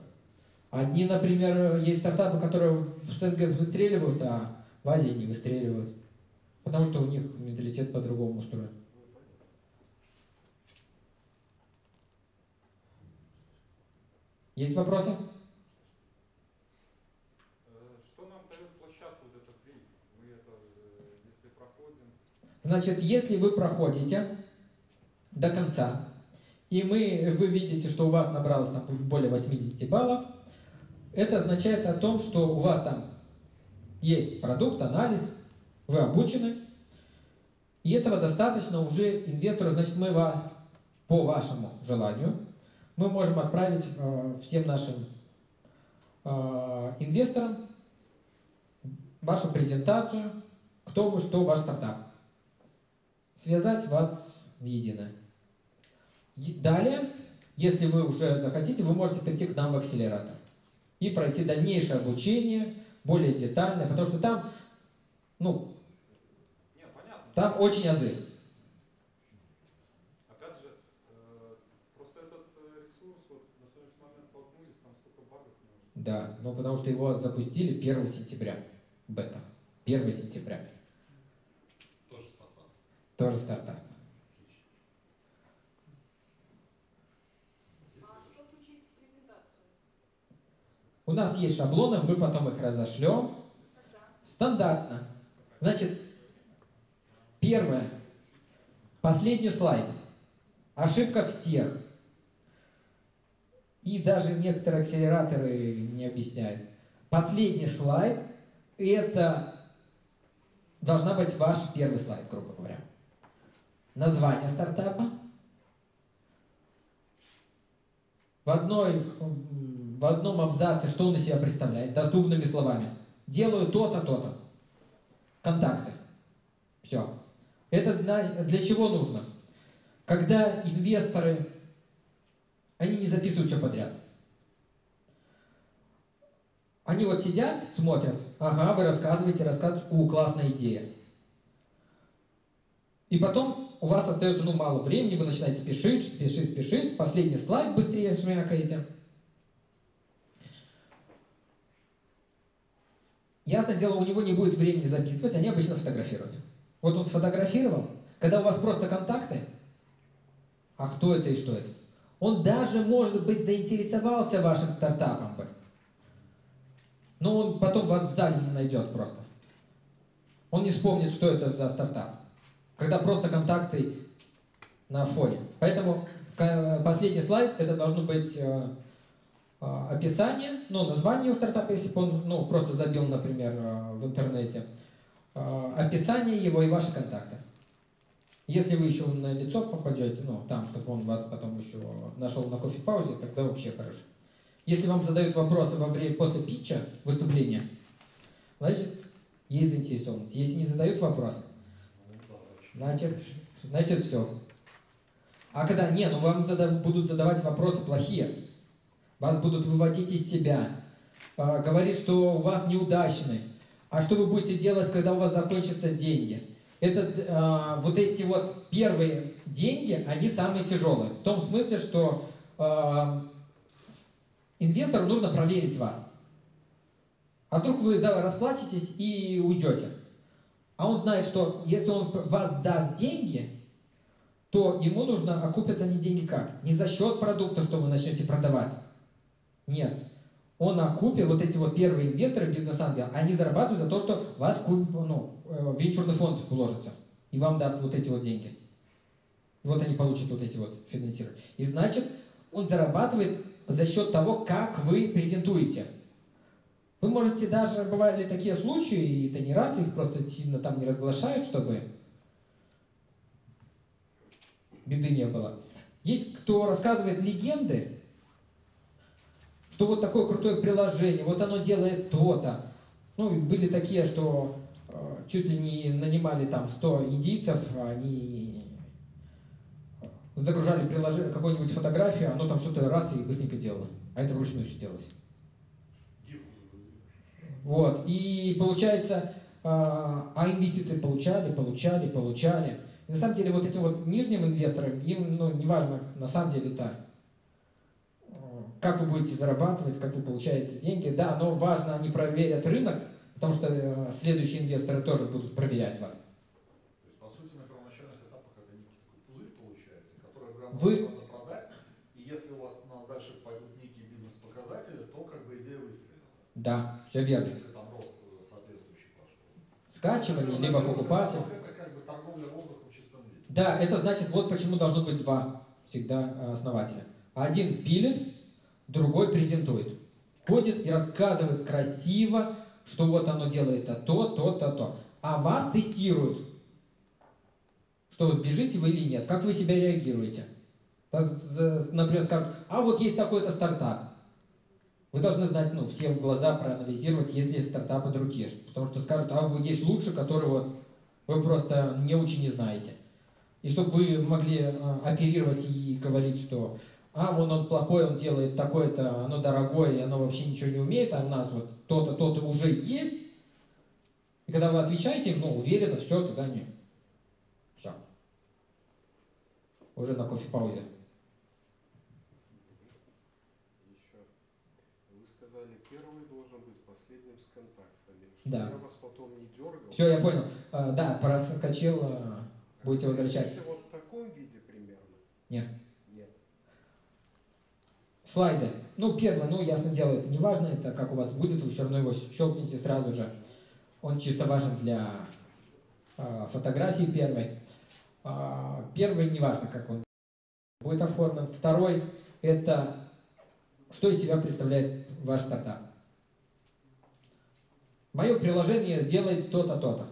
Одни, например, есть стартапы, которые в СНГ выстреливают, а в Азии не выстреливают. Потому что у них менталитет по-другому устроен. Есть вопросы? Э, Что нам дает площадку вот это фри? Мы это, э, если проходим, Значит, если вы проходите до конца, и мы, вы видите, что у вас набралось там более 80 баллов, это означает о том, что у вас там есть продукт, анализ, вы обучены, и этого достаточно уже инвестору, значит, мы ва- по вашему желанию, мы можем отправить э, всем нашим э, инвесторам вашу презентацию, кто вы, что ваш стартап связать вас в единое. Далее, если вы уже захотите, вы можете прийти к нам в акселератор и пройти дальнейшее обучение, более детальное, потому что там, ну. Там очень азы. Опять же, э, просто этот э, ресурс, вот на сегодняшний момент столкнулись, там столько багов Да, но потому что его запустили 1 сентября. Бета. 1 сентября. Тоже стартап. Тоже стартап. А что включить в презентацию? У нас есть шаблоны, мы потом их разошлем. Стандартно. Значит, первое. Последний слайд. Ошибка в стех. И даже некоторые акселераторы не объясняют. Последний слайд – это должна быть ваш первый слайд, грубо говоря. Название стартапа. В, одной, в одном абзаце, что он из себя представляет, доступными словами. Делаю то-то, то-то. Контакты. Все. Это для, чего нужно? Когда инвесторы, они не записывают все подряд. Они вот сидят, смотрят, ага, вы рассказываете, рассказываете, у, классная идея. И потом у вас остается, ну, мало времени, вы начинаете спешить, спешить, спешить, последний слайд быстрее шмякаете. Ясное дело, у него не будет времени записывать, они обычно фотографируют. Вот он сфотографировал, когда у вас просто контакты, а кто это и что это? Он даже, может быть, заинтересовался вашим стартапом бы. Но он потом вас в зале не найдет просто. Он не вспомнит, что это за стартап. Когда просто контакты на фоне. Поэтому ка- последний слайд, это должно быть э, э, описание, ну, название его стартапа, если бы он ну, просто забил, например, э, в интернете. Э, описание его и ваши контакты. Если вы еще на лицо попадете, ну, там, чтобы он вас потом еще нашел на кофе-паузе, тогда вообще хорошо. Если вам задают вопросы во время, после питча, выступления, значит, есть заинтересованность. Если не задают вопрос, значит, значит все. А когда, не, ну вам зада- будут задавать вопросы плохие, вас будут выводить из себя, а, говорить, что у вас неудачный, а что вы будете делать, когда у вас закончатся деньги. Это а, вот эти вот первые деньги, они самые тяжелые. В том смысле, что а, инвестору нужно проверить вас. А вдруг вы расплатитесь и уйдете. А он знает, что если он вас даст деньги, то ему нужно окупятся не деньги как? Не за счет продукта, что вы начнете продавать. Нет. Он окупит, вот эти вот первые инвесторы, бизнес-ангелы, они зарабатывают за то, что вас куп- ну, э, венчурный фонд вложится и вам даст вот эти вот деньги. Вот они получат вот эти вот финансирования. И значит, он зарабатывает за счет того, как вы презентуете. Вы можете даже, бывали такие случаи, и это не раз, их просто сильно там не разглашают, чтобы беды не было. Есть кто рассказывает легенды, что вот такое крутое приложение, вот оно делает то-то. Ну, были такие, что э, чуть ли не нанимали там 100 индийцев, они загружали приложение, какую-нибудь фотографию, оно там что-то раз и быстренько делало. А это вручную все делалось. Вот. И получается, а а инвестиции получали, получали, получали. На самом деле вот этим вот нижним инвесторам, им ну, не важно на самом деле это, э, как вы будете зарабатывать, как вы получаете деньги. Да, но важно, они проверят рынок, потому что э, следующие инвесторы тоже будут проверять вас. То есть, по сути, на первоначальных этапах это некий такой пузырь получается, который Вы- надо продать. И если у вас у нас дальше пойдут некие бизнес-показатели, то как бы идея выстрелила. Да, все верно. Если там рост э, соответствующий пошел. Скачивание, либо покупатель. Это как бы торговля воздухом в чистом виде. Да, это значит, вот почему должно быть два всегда э, основателя. Один пилит, другой презентует. Ходит и рассказывает красиво, что вот оно делает то, то, то, то, то. А вас тестируют, что сбежите вы или нет, как вы себя реагируете. Например, скажут, а вот есть такой-то стартап. Вы должны знать, ну, все в глаза проанализировать, есть ли стартапы другие. Потому что скажут, а вот есть лучше, который вот вы просто не очень не знаете. И чтобы вы могли э, оперировать и говорить, что а, вон он плохой, он делает такое-то, оно дорогое, и оно вообще ничего не умеет, а у нас вот то-то, то-то уже есть. И когда вы отвечаете ну, уверенно, все, тогда не. Все. Уже на кофе-паузе. Еще. Вы сказали, первый должен быть последним с контактами. Чтобы Да. я вас потом не дергал. Все, я понял. А, да, проскочил, а, будете возвращать. Вот в таком виде примерно? Нет. Слайды. Ну, первое, ну, ясно дело, это не важно, это как у вас будет, вы все равно его щелкните сразу же. Он чисто важен для а, фотографии первой. А, первый, не важно, как он будет оформлен. Второй, это что из себя представляет ваш стартап. Мое приложение делает то-то, то-то.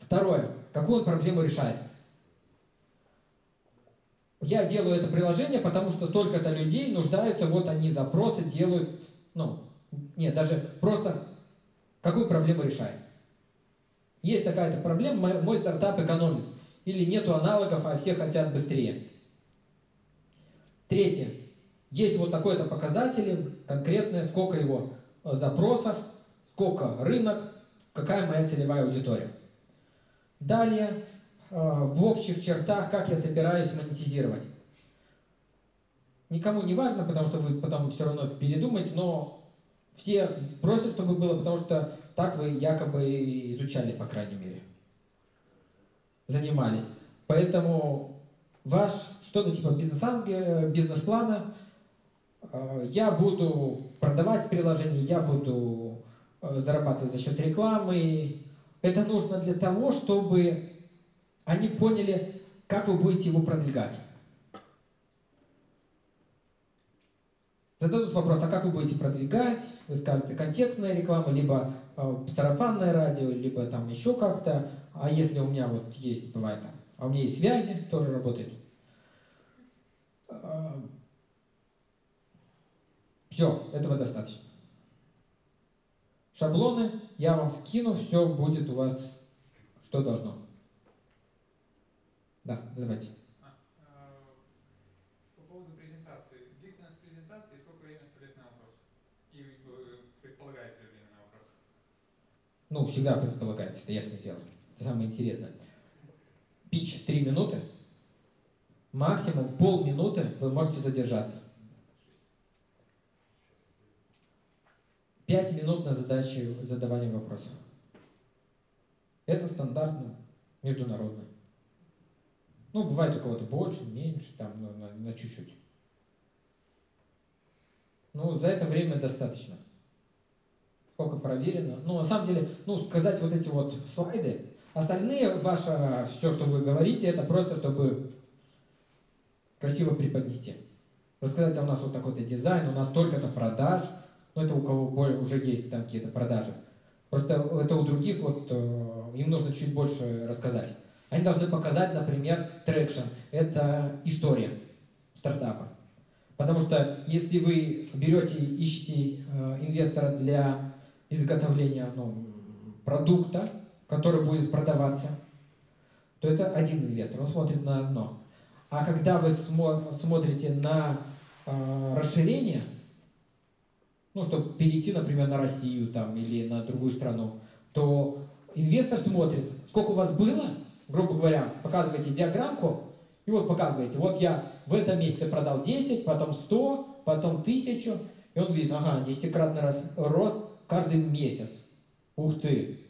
Второе, какую он проблему решает. Я делаю это приложение, потому что столько-то людей нуждаются, вот они запросы делают, ну, нет, даже просто какую проблему решает. Есть такая-то проблема, мой, мой стартап экономит. Или нету аналогов, а все хотят быстрее. Третье. Есть вот такой-то показатель, конкретное, сколько его э, запросов, сколько рынок, какая моя целевая аудитория. Далее, в общих чертах, как я собираюсь монетизировать. Никому не важно, потому что вы потом все равно передумаете, но все просят, чтобы было, потому что так вы якобы изучали, по крайней мере. Занимались. Поэтому ваш что-то типа бизнес-анге- бизнес-плана, э, я буду продавать приложение, я буду э, зарабатывать за счет рекламы. Это нужно для того, чтобы они поняли, как вы будете его продвигать. Зададут вопрос, а как вы будете продвигать? Вы скажете, контекстная реклама, либо э, сарафанное радио, либо там еще как-то. А если у меня вот есть, бывает там, а у меня есть связи, тоже работает. Все, этого достаточно. Шаблоны я вам скину, все будет у вас, что должно. Да, задавайте. А, э, По поводу презентации. Длительность презентации и сколько времени оставляет на вопрос? И э, предполагается время на вопрос? Ну, всегда предполагается, это ясное дело. Это самое интересное. Пич 3 минуты, максимум полминуты вы можете задержаться. 5 минут на задачу задавания вопросов. Это стандартно, международно. Ну, бывает у кого-то больше, меньше, там, на, на чуть-чуть. Ну, за это время достаточно. Сколько проверено. Ну, на самом деле, ну, сказать вот эти вот слайды, остальные ваше, все, что вы говорите, это просто, чтобы красиво преподнести. Рассказать, а у нас вот такой-то дизайн, у нас столько-то продаж – ну, это у кого более, уже есть там какие-то продажи. Просто это у других вот, э, им нужно чуть больше рассказать. Они должны показать, например, traction. Это история стартапа. Потому что если вы берете, ищете э, инвестора для изготовления ну, продукта, который будет продаваться, то это один инвестор, он смотрит на одно. А когда вы смо смотрите на э, расширение, ну, чтобы перейти, например, на Россию там, или на другую страну, то инвестор смотрит, сколько у вас было, грубо говоря, показываете диаграммку, и вот показываете, вот я в этом месяце продал 10, потом 100, потом 1000, и он видит, ага, десятикратный рост каждый месяц. Ух ты!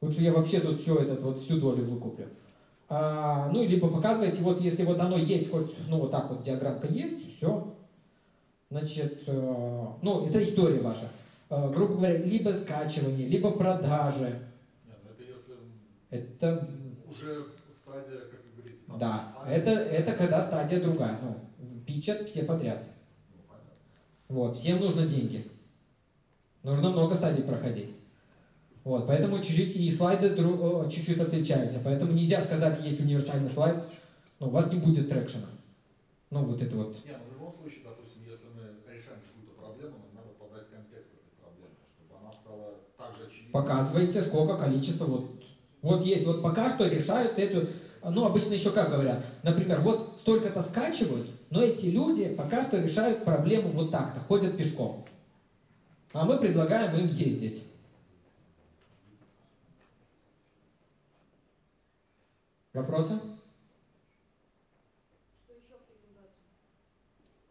Лучше я вообще тут все этот, вот всю долю выкуплю. А, ну, либо показываете, вот если вот оно есть, хоть, ну, вот так вот диаграммка есть, все, Значит, э, ну, это история ваша. Э, грубо говоря, либо скачивание, либо продажи. Нет, ну это если Это, уже стадия, как вы говорите. там, да, а, это, это когда стадия другая. Ну, пичат все подряд. ну, понятно. Вот, всем нужно деньги. Нужно много стадий проходить. Вот, поэтому чуть-чуть и слайды чуть-чуть отличаются. Поэтому нельзя сказать, есть универсальный слайд, но у вас не будет трекшена. Ну, вот это вот. Не, ну в любом случае, допустим, если мы решаем какую-то проблему, нам надо подать контекст этой проблемы, чтобы она стала также очевидной. Показываете, сколько количество вот. Вот есть, вот пока что решают эту, ну, обычно еще как говорят, например, вот столько-то скачивают, но эти люди пока что решают проблему вот так-то, ходят пешком. А мы предлагаем им ездить. Вопросы? Что еще в презентацию?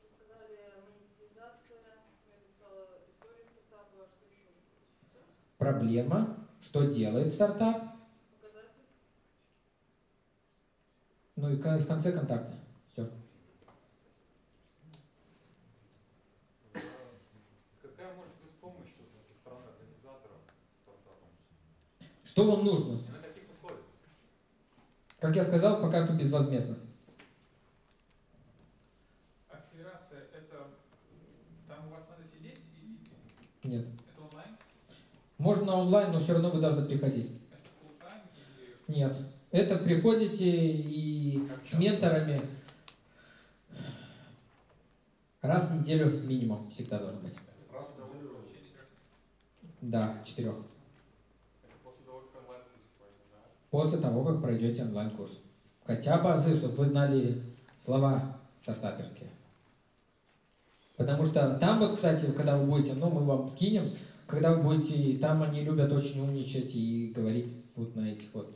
Вы сказали монетизация, я записала историю стартапа, а что еще? Проблема, что делает стартап, Показатель? Ну и в конце контакты. Все. Какая может быть помощь со стороны организаторов стартапа? Что вам нужно? На каких условиях? Как я сказал, пока что безвозмездно. Акселерация это там у вас надо сидеть и Нет. это онлайн? Можно онлайн, но все равно вы должны приходить. Это full time или Нет. Это приходите и с менторами раз в неделю минимум всегда должен быть. Раз в неделю Да, четырех. После того, как пройдете онлайн-курс. Хотя бы азы, чтобы вы знали слова стартаперские. Потому что там вот, кстати, когда вы будете, ну, мы вам скинем, когда вы будете, там они любят очень умничать и говорить вот на этих вот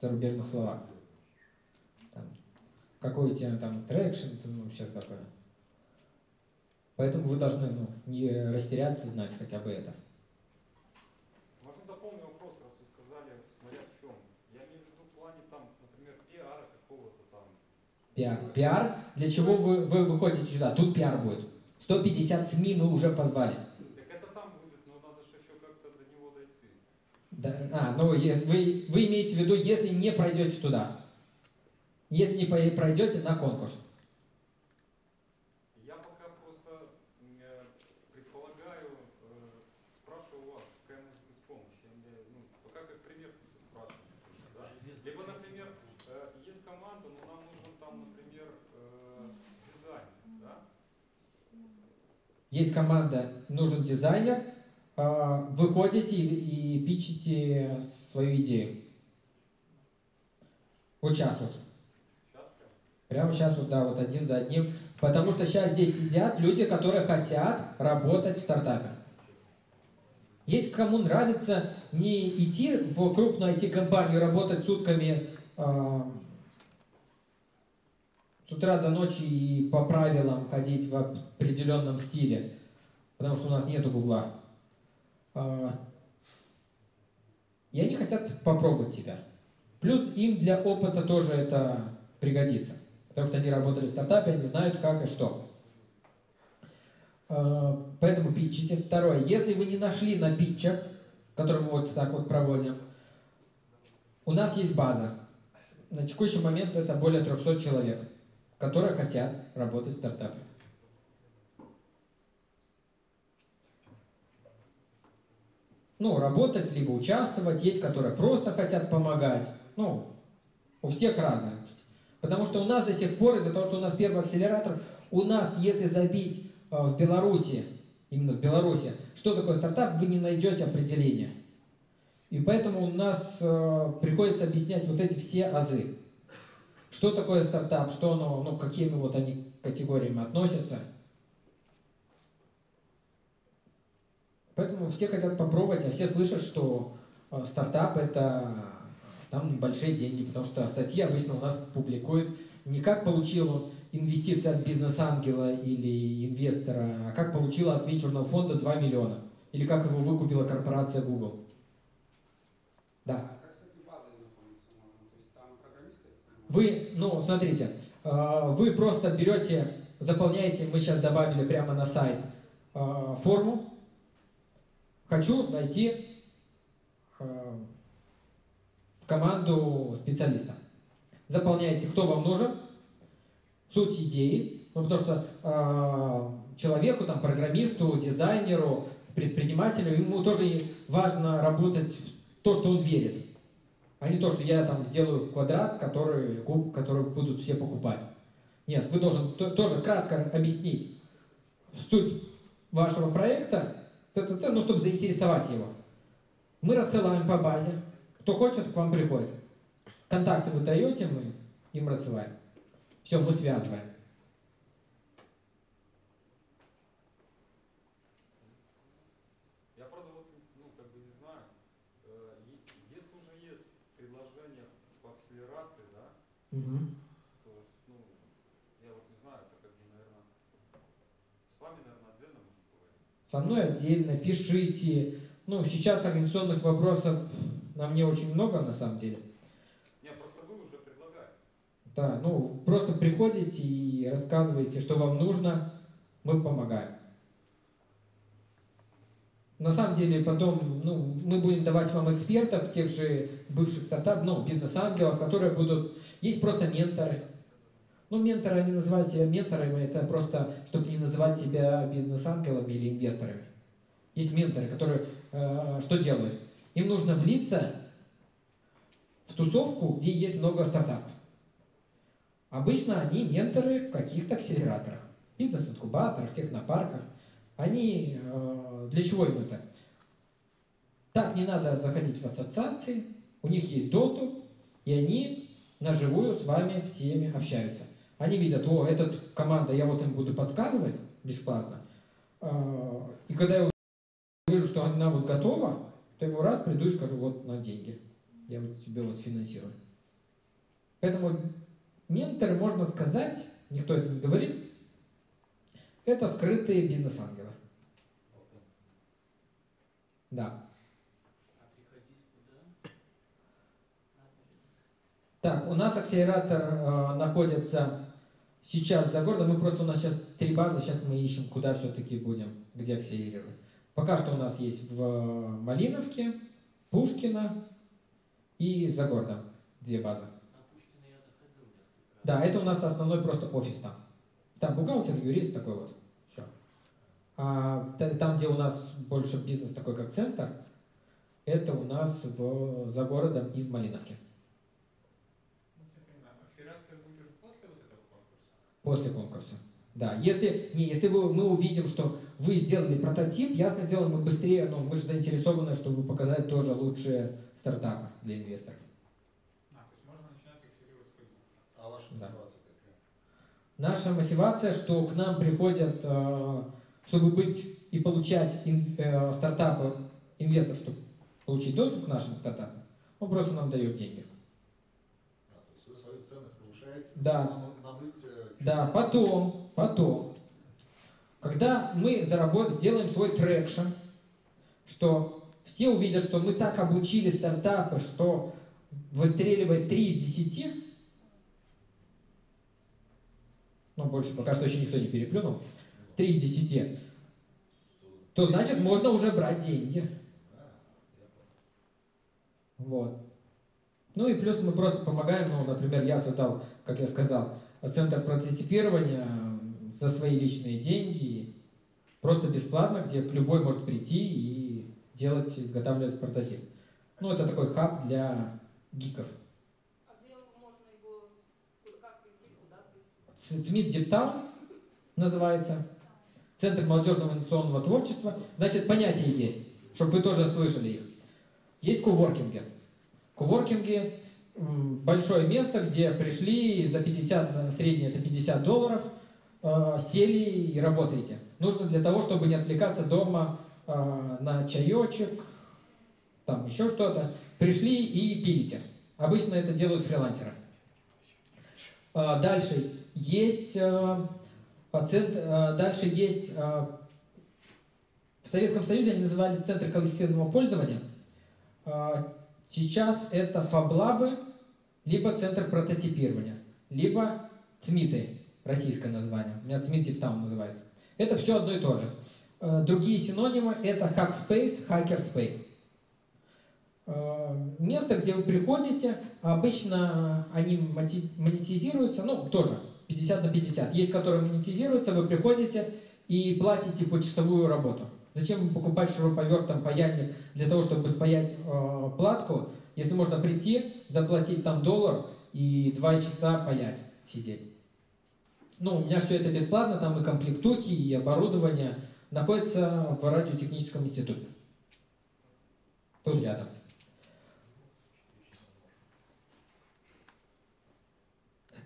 зарубежных словах. Там, какой у тебя там traction, ну, все такое. Поэтому вы должны ну, не растеряться, знать хотя бы это. Можно дополнить вопрос, раз вы сказали, смотря в чем. Я имею в виду в плане там, например, пиара какого-то там. Пиар. Пиар. Для чего вы, вы выходите сюда? Тут пиар будет. 150 СМИ мы уже позвали. Да, а, ну, если, вы, вы имеете в виду, если не пройдете туда. Если не пройдете на конкурс. Я пока просто предполагаю, э, спрашиваю вас, какая может быть помощь. Я, ну, пока как пример спрашиваю. Да? Либо, например, э, есть команда, но нам нужен там, например, э, дизайнер, Да? Есть команда, нужен дизайнер, выходите и, пичите свою идею. Вот сейчас вот. Прямо сейчас вот, да, вот один за одним. Потому что сейчас здесь сидят люди, которые хотят работать в стартапе. Есть кому нравится не идти в крупную IT-компанию, работать сутками а, с утра до ночи и по правилам ходить в определенном стиле, потому что у нас нету гугла. А, И они хотят попробовать себя. Плюс им для опыта тоже это пригодится. Потому что они работали в стартапе, они знают как и что. А, Поэтому питчите. Второе. Если вы не нашли на питчах, который мы вот так вот проводим, у нас есть база. На текущий момент это более 300 человек, которые хотят работать в стартапе. Ну, работать, либо участвовать. Есть, которые просто хотят помогать. Ну, у всех разное. Потому что у нас до сих пор, из-за того, что у нас первый акселератор, у нас, если забить э, в Беларуси, именно в Беларуси, что такое стартап, вы не найдете определения. И поэтому у нас э, приходится объяснять вот эти все азы. Что такое стартап, что оно, ну, какими вот они категориями относятся. Поэтому все хотят попробовать, а все слышат, что э, стартап это там большие деньги, потому что статьи обычно у нас публикуют не как получил инвестиции от бизнес-ангела или инвестора, а как получила от венчурного фонда 2 миллиона. Или как его выкупила корпорация Google. Да. А? Вы, ну, смотрите, э, вы просто берете, заполняете, мы сейчас добавили прямо на сайт э, форму. Хочу найти э, команду специалиста. Заполняете, кто вам нужен, суть идеи, ну, потому что э, человеку, там, программисту, дизайнеру, предпринимателю, ему тоже важно работать в то, что он верит, а не то, что я там сделаю квадрат, который, куб, который будут все покупать. Нет, вы должен то- тоже кратко объяснить суть вашего проекта, т-т-т, ну, чтобы заинтересовать его. Мы рассылаем по базе. Кто хочет, к вам приходит. Контакты вы даете, мы им рассылаем. Все, мы связываем. Я, правда, вот, ну, как бы не знаю, э, е- если уже есть предложение по акселерации, да, Мгм. то, ну, я вот не знаю, это как бы, наверное, с вами, наверное, отдельно нужно поговорить. Со мной отдельно, пишите. Ну, сейчас организационных вопросов на мне очень много, на самом деле. Не, просто вы уже предлагаете. Да, ну, просто приходите и рассказываете, что вам нужно, мы помогаем. На самом деле, потом, ну, мы будем давать вам экспертов, тех же бывших стартап, ну, бизнес-ангелов, которые будут... Есть просто менторы. Ну, менторы, они называют себя менторами, это просто, чтобы не называть себя бизнес-ангелами или инвесторами. Есть менторы, которые э, что делают? Им нужно влиться в тусовку, где есть много стартапов. Обычно они менторы в каких-то акселераторах, бизнес-инкубаторах, технопарках. Они э, для чего им это? Так не надо заходить в ассоциации, у них есть доступ, и они наживую с вами всеми общаются. Они видят, о, эта команда, я вот им буду подсказывать бесплатно. Э, И когда я вижу, что она вот готова, то я ему раз приду и скажу, вот на деньги. Я вот тебе вот финансирую. Поэтому менторы, можно сказать, никто это не говорит, это скрытые бизнес-ангелы. Да. А. Так, у нас акселератор э, находится сейчас за городом. Мы просто у нас сейчас три базы, сейчас мы ищем, куда все-таки будем, где акселерировать. Пока что у нас есть в Малиновке, Пушкино и за городом две базы. Пушкина. Да, это у нас основной просто офис там. Там бухгалтер, юрист такой вот. Все. А та- там, где у нас больше бизнес такой, как центр, это у нас в, за городом и в Малиновке. Ну, все понимаю. Акселерация будет уже после конкурса? Да, если, не, если вы, мы увидим, что вы сделали прототип, ясно дело, мы быстрее, ну, мы же заинтересованы, чтобы показать тоже лучшие стартапы для инвесторов. А, то есть можно начинать. А ваша Да. мотивация какая? Наша мотивация, что к нам приходят, э, чтобы быть и получать э, стартапы, инвестор, чтобы получить доступ к нашим стартапам, он просто нам дает деньги. А, то есть вы свою ценность повышаете? Да. Да, потом, потом, когда мы заработ... сделаем свой traction, что все увидят, что мы так обучили стартапы, что выстреливает 3 из 10, ну, больше пока что еще никто не переплюнул, 3 из 10, то значит можно уже брать деньги. Вот. Ну и плюс мы просто помогаем, ну, например, я создал, как я сказал, центр прототипирования за свои личные деньги, просто бесплатно, где любой может прийти и делать, изготавливать прототип. Ну, это такой хаб для гиков. А где можно его, как прийти, куда прийти? Смит Диптаун называется. Центр молодежного инновационного творчества. Значит, понятия есть, чтобы вы тоже слышали их. Есть коворкинги. Коворкинги м, большое место, где пришли за 50, на- среднее это 50 долларов, э, сели и работаете. Нужно для того, чтобы не отвлекаться дома э, на чаечек, там еще что-то. Пришли и пилите. Обычно это делают фрилансеры. Дальше есть э, пациент, э, дальше есть э, в Советском Союзе они называли центр коллективного пользования. Сейчас это фаблабы, либо центр прототипирования, либо ЦМИТы, российское название. У меня ЦМИТ Диптаун называется. Это все одно и то же. Э, Другие синонимы это Hackspace, Hackerspace. Э, Место, где вы приходите, обычно они монетизируются, ну, тоже 50 на 50. Есть, которые монетизируются, вы приходите и платите почасовую работу. Зачем покупать шуруповерт, там, паяльник для того, чтобы спаять э, платку, если можно прийти, заплатить там доллар и два часа паять, сидеть. Ну, у меня все это бесплатно, там и комплектухи, и оборудование находится в радиотехническом институте. Тут рядом.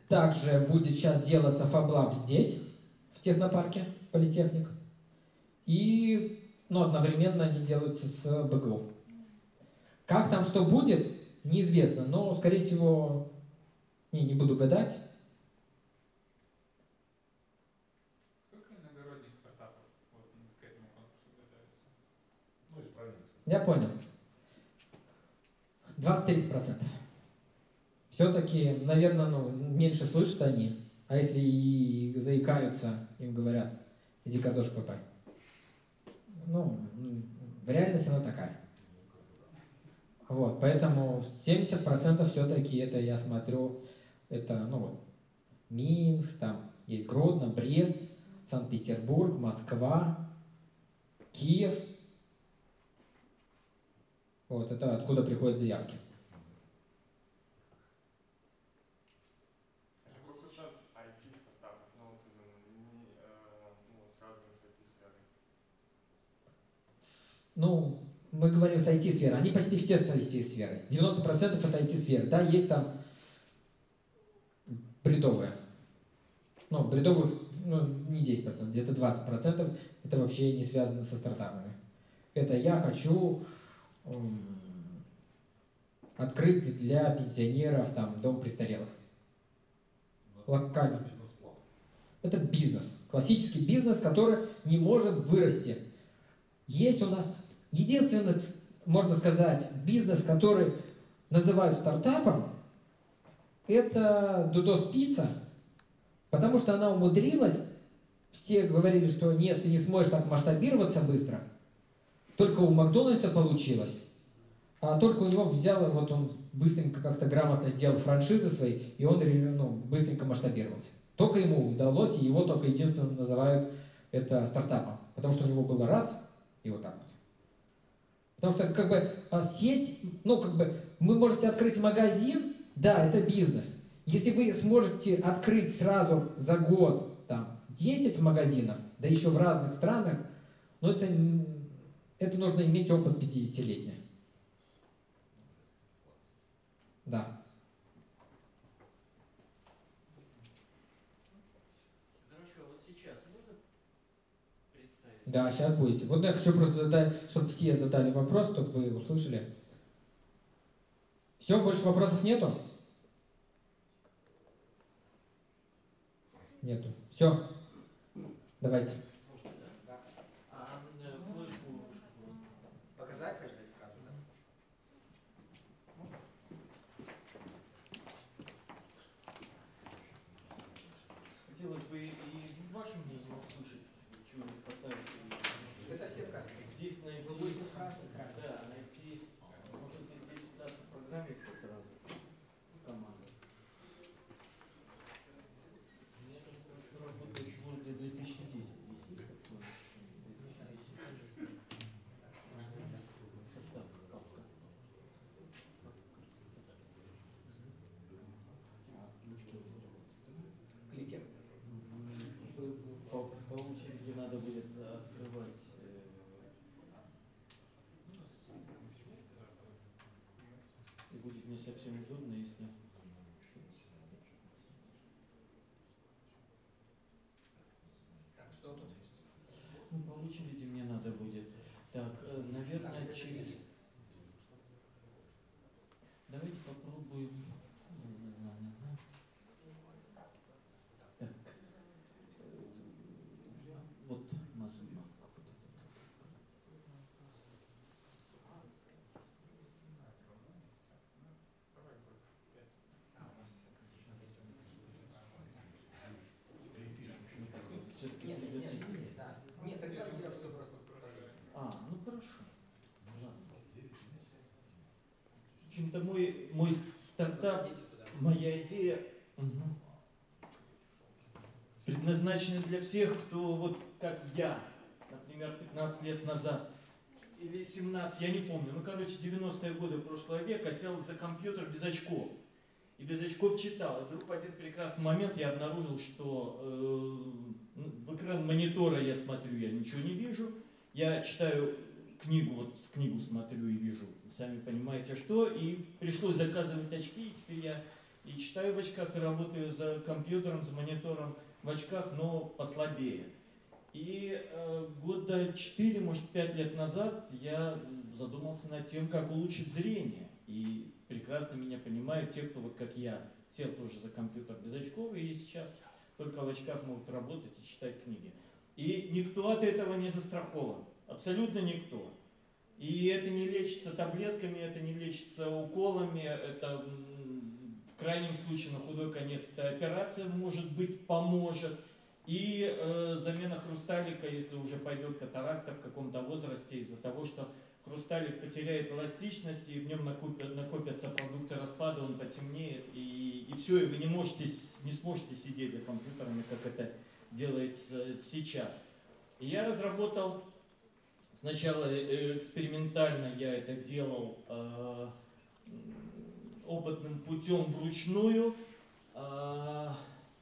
Также будет сейчас делаться фаблаб здесь, в технопарке, политехник. И ну, одновременно они делаются с БГУ. Как там что будет, неизвестно, но, скорее всего, не, не буду гадать. Сколько иногородних стартапов вот, к этому конкурсу готовится? Ну. Я понял. 20-30%. Все-таки, наверное, ну, меньше слышат они. А если и заикаются, им говорят, иди картошку копай. Ну, реальность она такая. Вот, поэтому 70% все-таки это, я смотрю, это, ну, Минск, там есть Гродно, Брест, Санкт-Петербург, Москва, Киев. Вот, это откуда приходят заявки. Ну, мы говорим с IT-сферы, они почти все с IT-сферы. 90% это IT-сферы. Да, есть там бредовые. Ну, бредовых, ну, не 10%, где-то 20% это вообще не связано со стартапами. Это я хочу м, открыть для пенсионеров там дом престарелых. Бизнес-план. Это бизнес. Классический бизнес, который не может вырасти. Есть у нас единственный, можно сказать, бизнес, который называют стартапом, это Дудос Пицца, потому что она умудрилась, все говорили, что нет, ты не сможешь так масштабироваться быстро, только у Макдональдса получилось, а только у него взял, вот он быстренько как-то грамотно сделал франшизы свои, и он ну, быстренько масштабировался. Только ему удалось, и его только единственно называют это стартапом. Потому что у него было раз, и вот так вот. Потому что как бы а, сеть, ну как бы вы можете открыть магазин, да, это бизнес. Если вы сможете открыть сразу за год там 10 магазинов, да еще в разных странах, Но это, это нужно иметь опыт 50-летний. Да. Хорошо, вот сейчас можно представить? Да, сейчас будете. Вот я хочу просто задать, чтобы все задали вопрос, чтобы вы услышали. Все, больше вопросов нету? Нету. Все. Давайте. Можно, да? А э, флешку Показать хотите сразу, да? хотелось бы и ваше мнение услышать, чего не хватает. Это все скажут. Здесь найти, Вы будете спрашивать сразу. да, найти, может быть, здесь удастся программиста сразу в команду. Я там просто работаю в Word 2010. Кликер. По, по очереди надо будет открывать. э, И будет не совсем удобно, если... Так, что тут есть? Ну, по очереди мне надо будет. Так, э, наверное, Так, это через... кликер. Давайте попробуем... Так. э, Вот Мазума. А, у нас отлично Все-таки Нет, нет, нет, придется- нет, да. Нет, так давайте я что просто покажу. А, ну хорошо. Ладно. В общем-то, мой, мой стартап. Моя идея мгм, предназначена для всех, кто вот как я, например, 15 лет назад или 17, я не помню, ну, короче, 90-е годы прошлого века сел за компьютер без очков. И без очков читал. И вдруг в один прекрасный момент я обнаружил, что э, ну, в экран монитора я смотрю, я ничего не вижу. Я читаю книгу, вот в книгу смотрю и вижу, сами понимаете что. И пришлось заказывать очки, и теперь я и читаю в очках, и работаю за компьютером, за монитором в очках, но послабее. И э, года 4, может 5 лет назад я задумался над тем, как улучшить зрение. И прекрасно меня понимают те, кто вот как я сел тоже за компьютер без очков, и сейчас только в очках могут работать и читать книги. И никто от этого не застрахован. Абсолютно никто. И это не лечится таблетками, это не лечится уколами, это в крайнем случае на худой конец эта операция может быть поможет. И э, замена хрусталика, если уже пойдет катаракта в каком-то возрасте из-за того, что хрусталик потеряет эластичность, и в нем накопят- накопятся продукты распада, он потемнеет, и, и все, и вы не, можете, не сможете сидеть за компьютерами, как это делается сейчас. И я разработал, сначала э, экспериментально я это делал э, опытным путем вручную, а,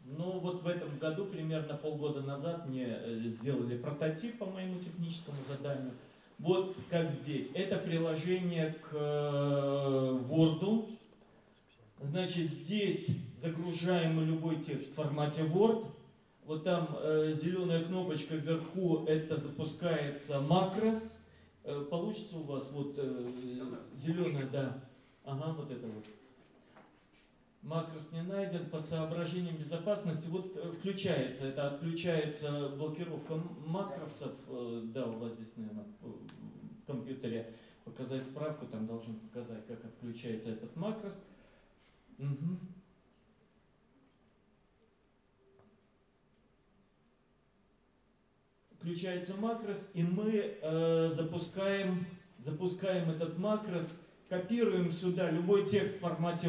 но вот в этом году, примерно полгода назад, мне э, сделали прототип по моему техническому заданию. Вот как здесь. Это приложение к э, Word. Значит, здесь загружаем любой текст в формате Word. Вот там э, зеленая кнопочка вверху, это запускается макрос. Э, получится у вас вот э, зеленая, да. Ага, вот это вот. Макрос не найден по соображениям безопасности. Вот э, включается, это отключается блокировка макросов. Э, Да, у вас здесь, наверное, в компьютере показать справку, там должен показать, как отключается этот макрос. Мгм. Включается макрос, и мы э, запускаем, запускаем этот макрос, копируем сюда любой текст в формате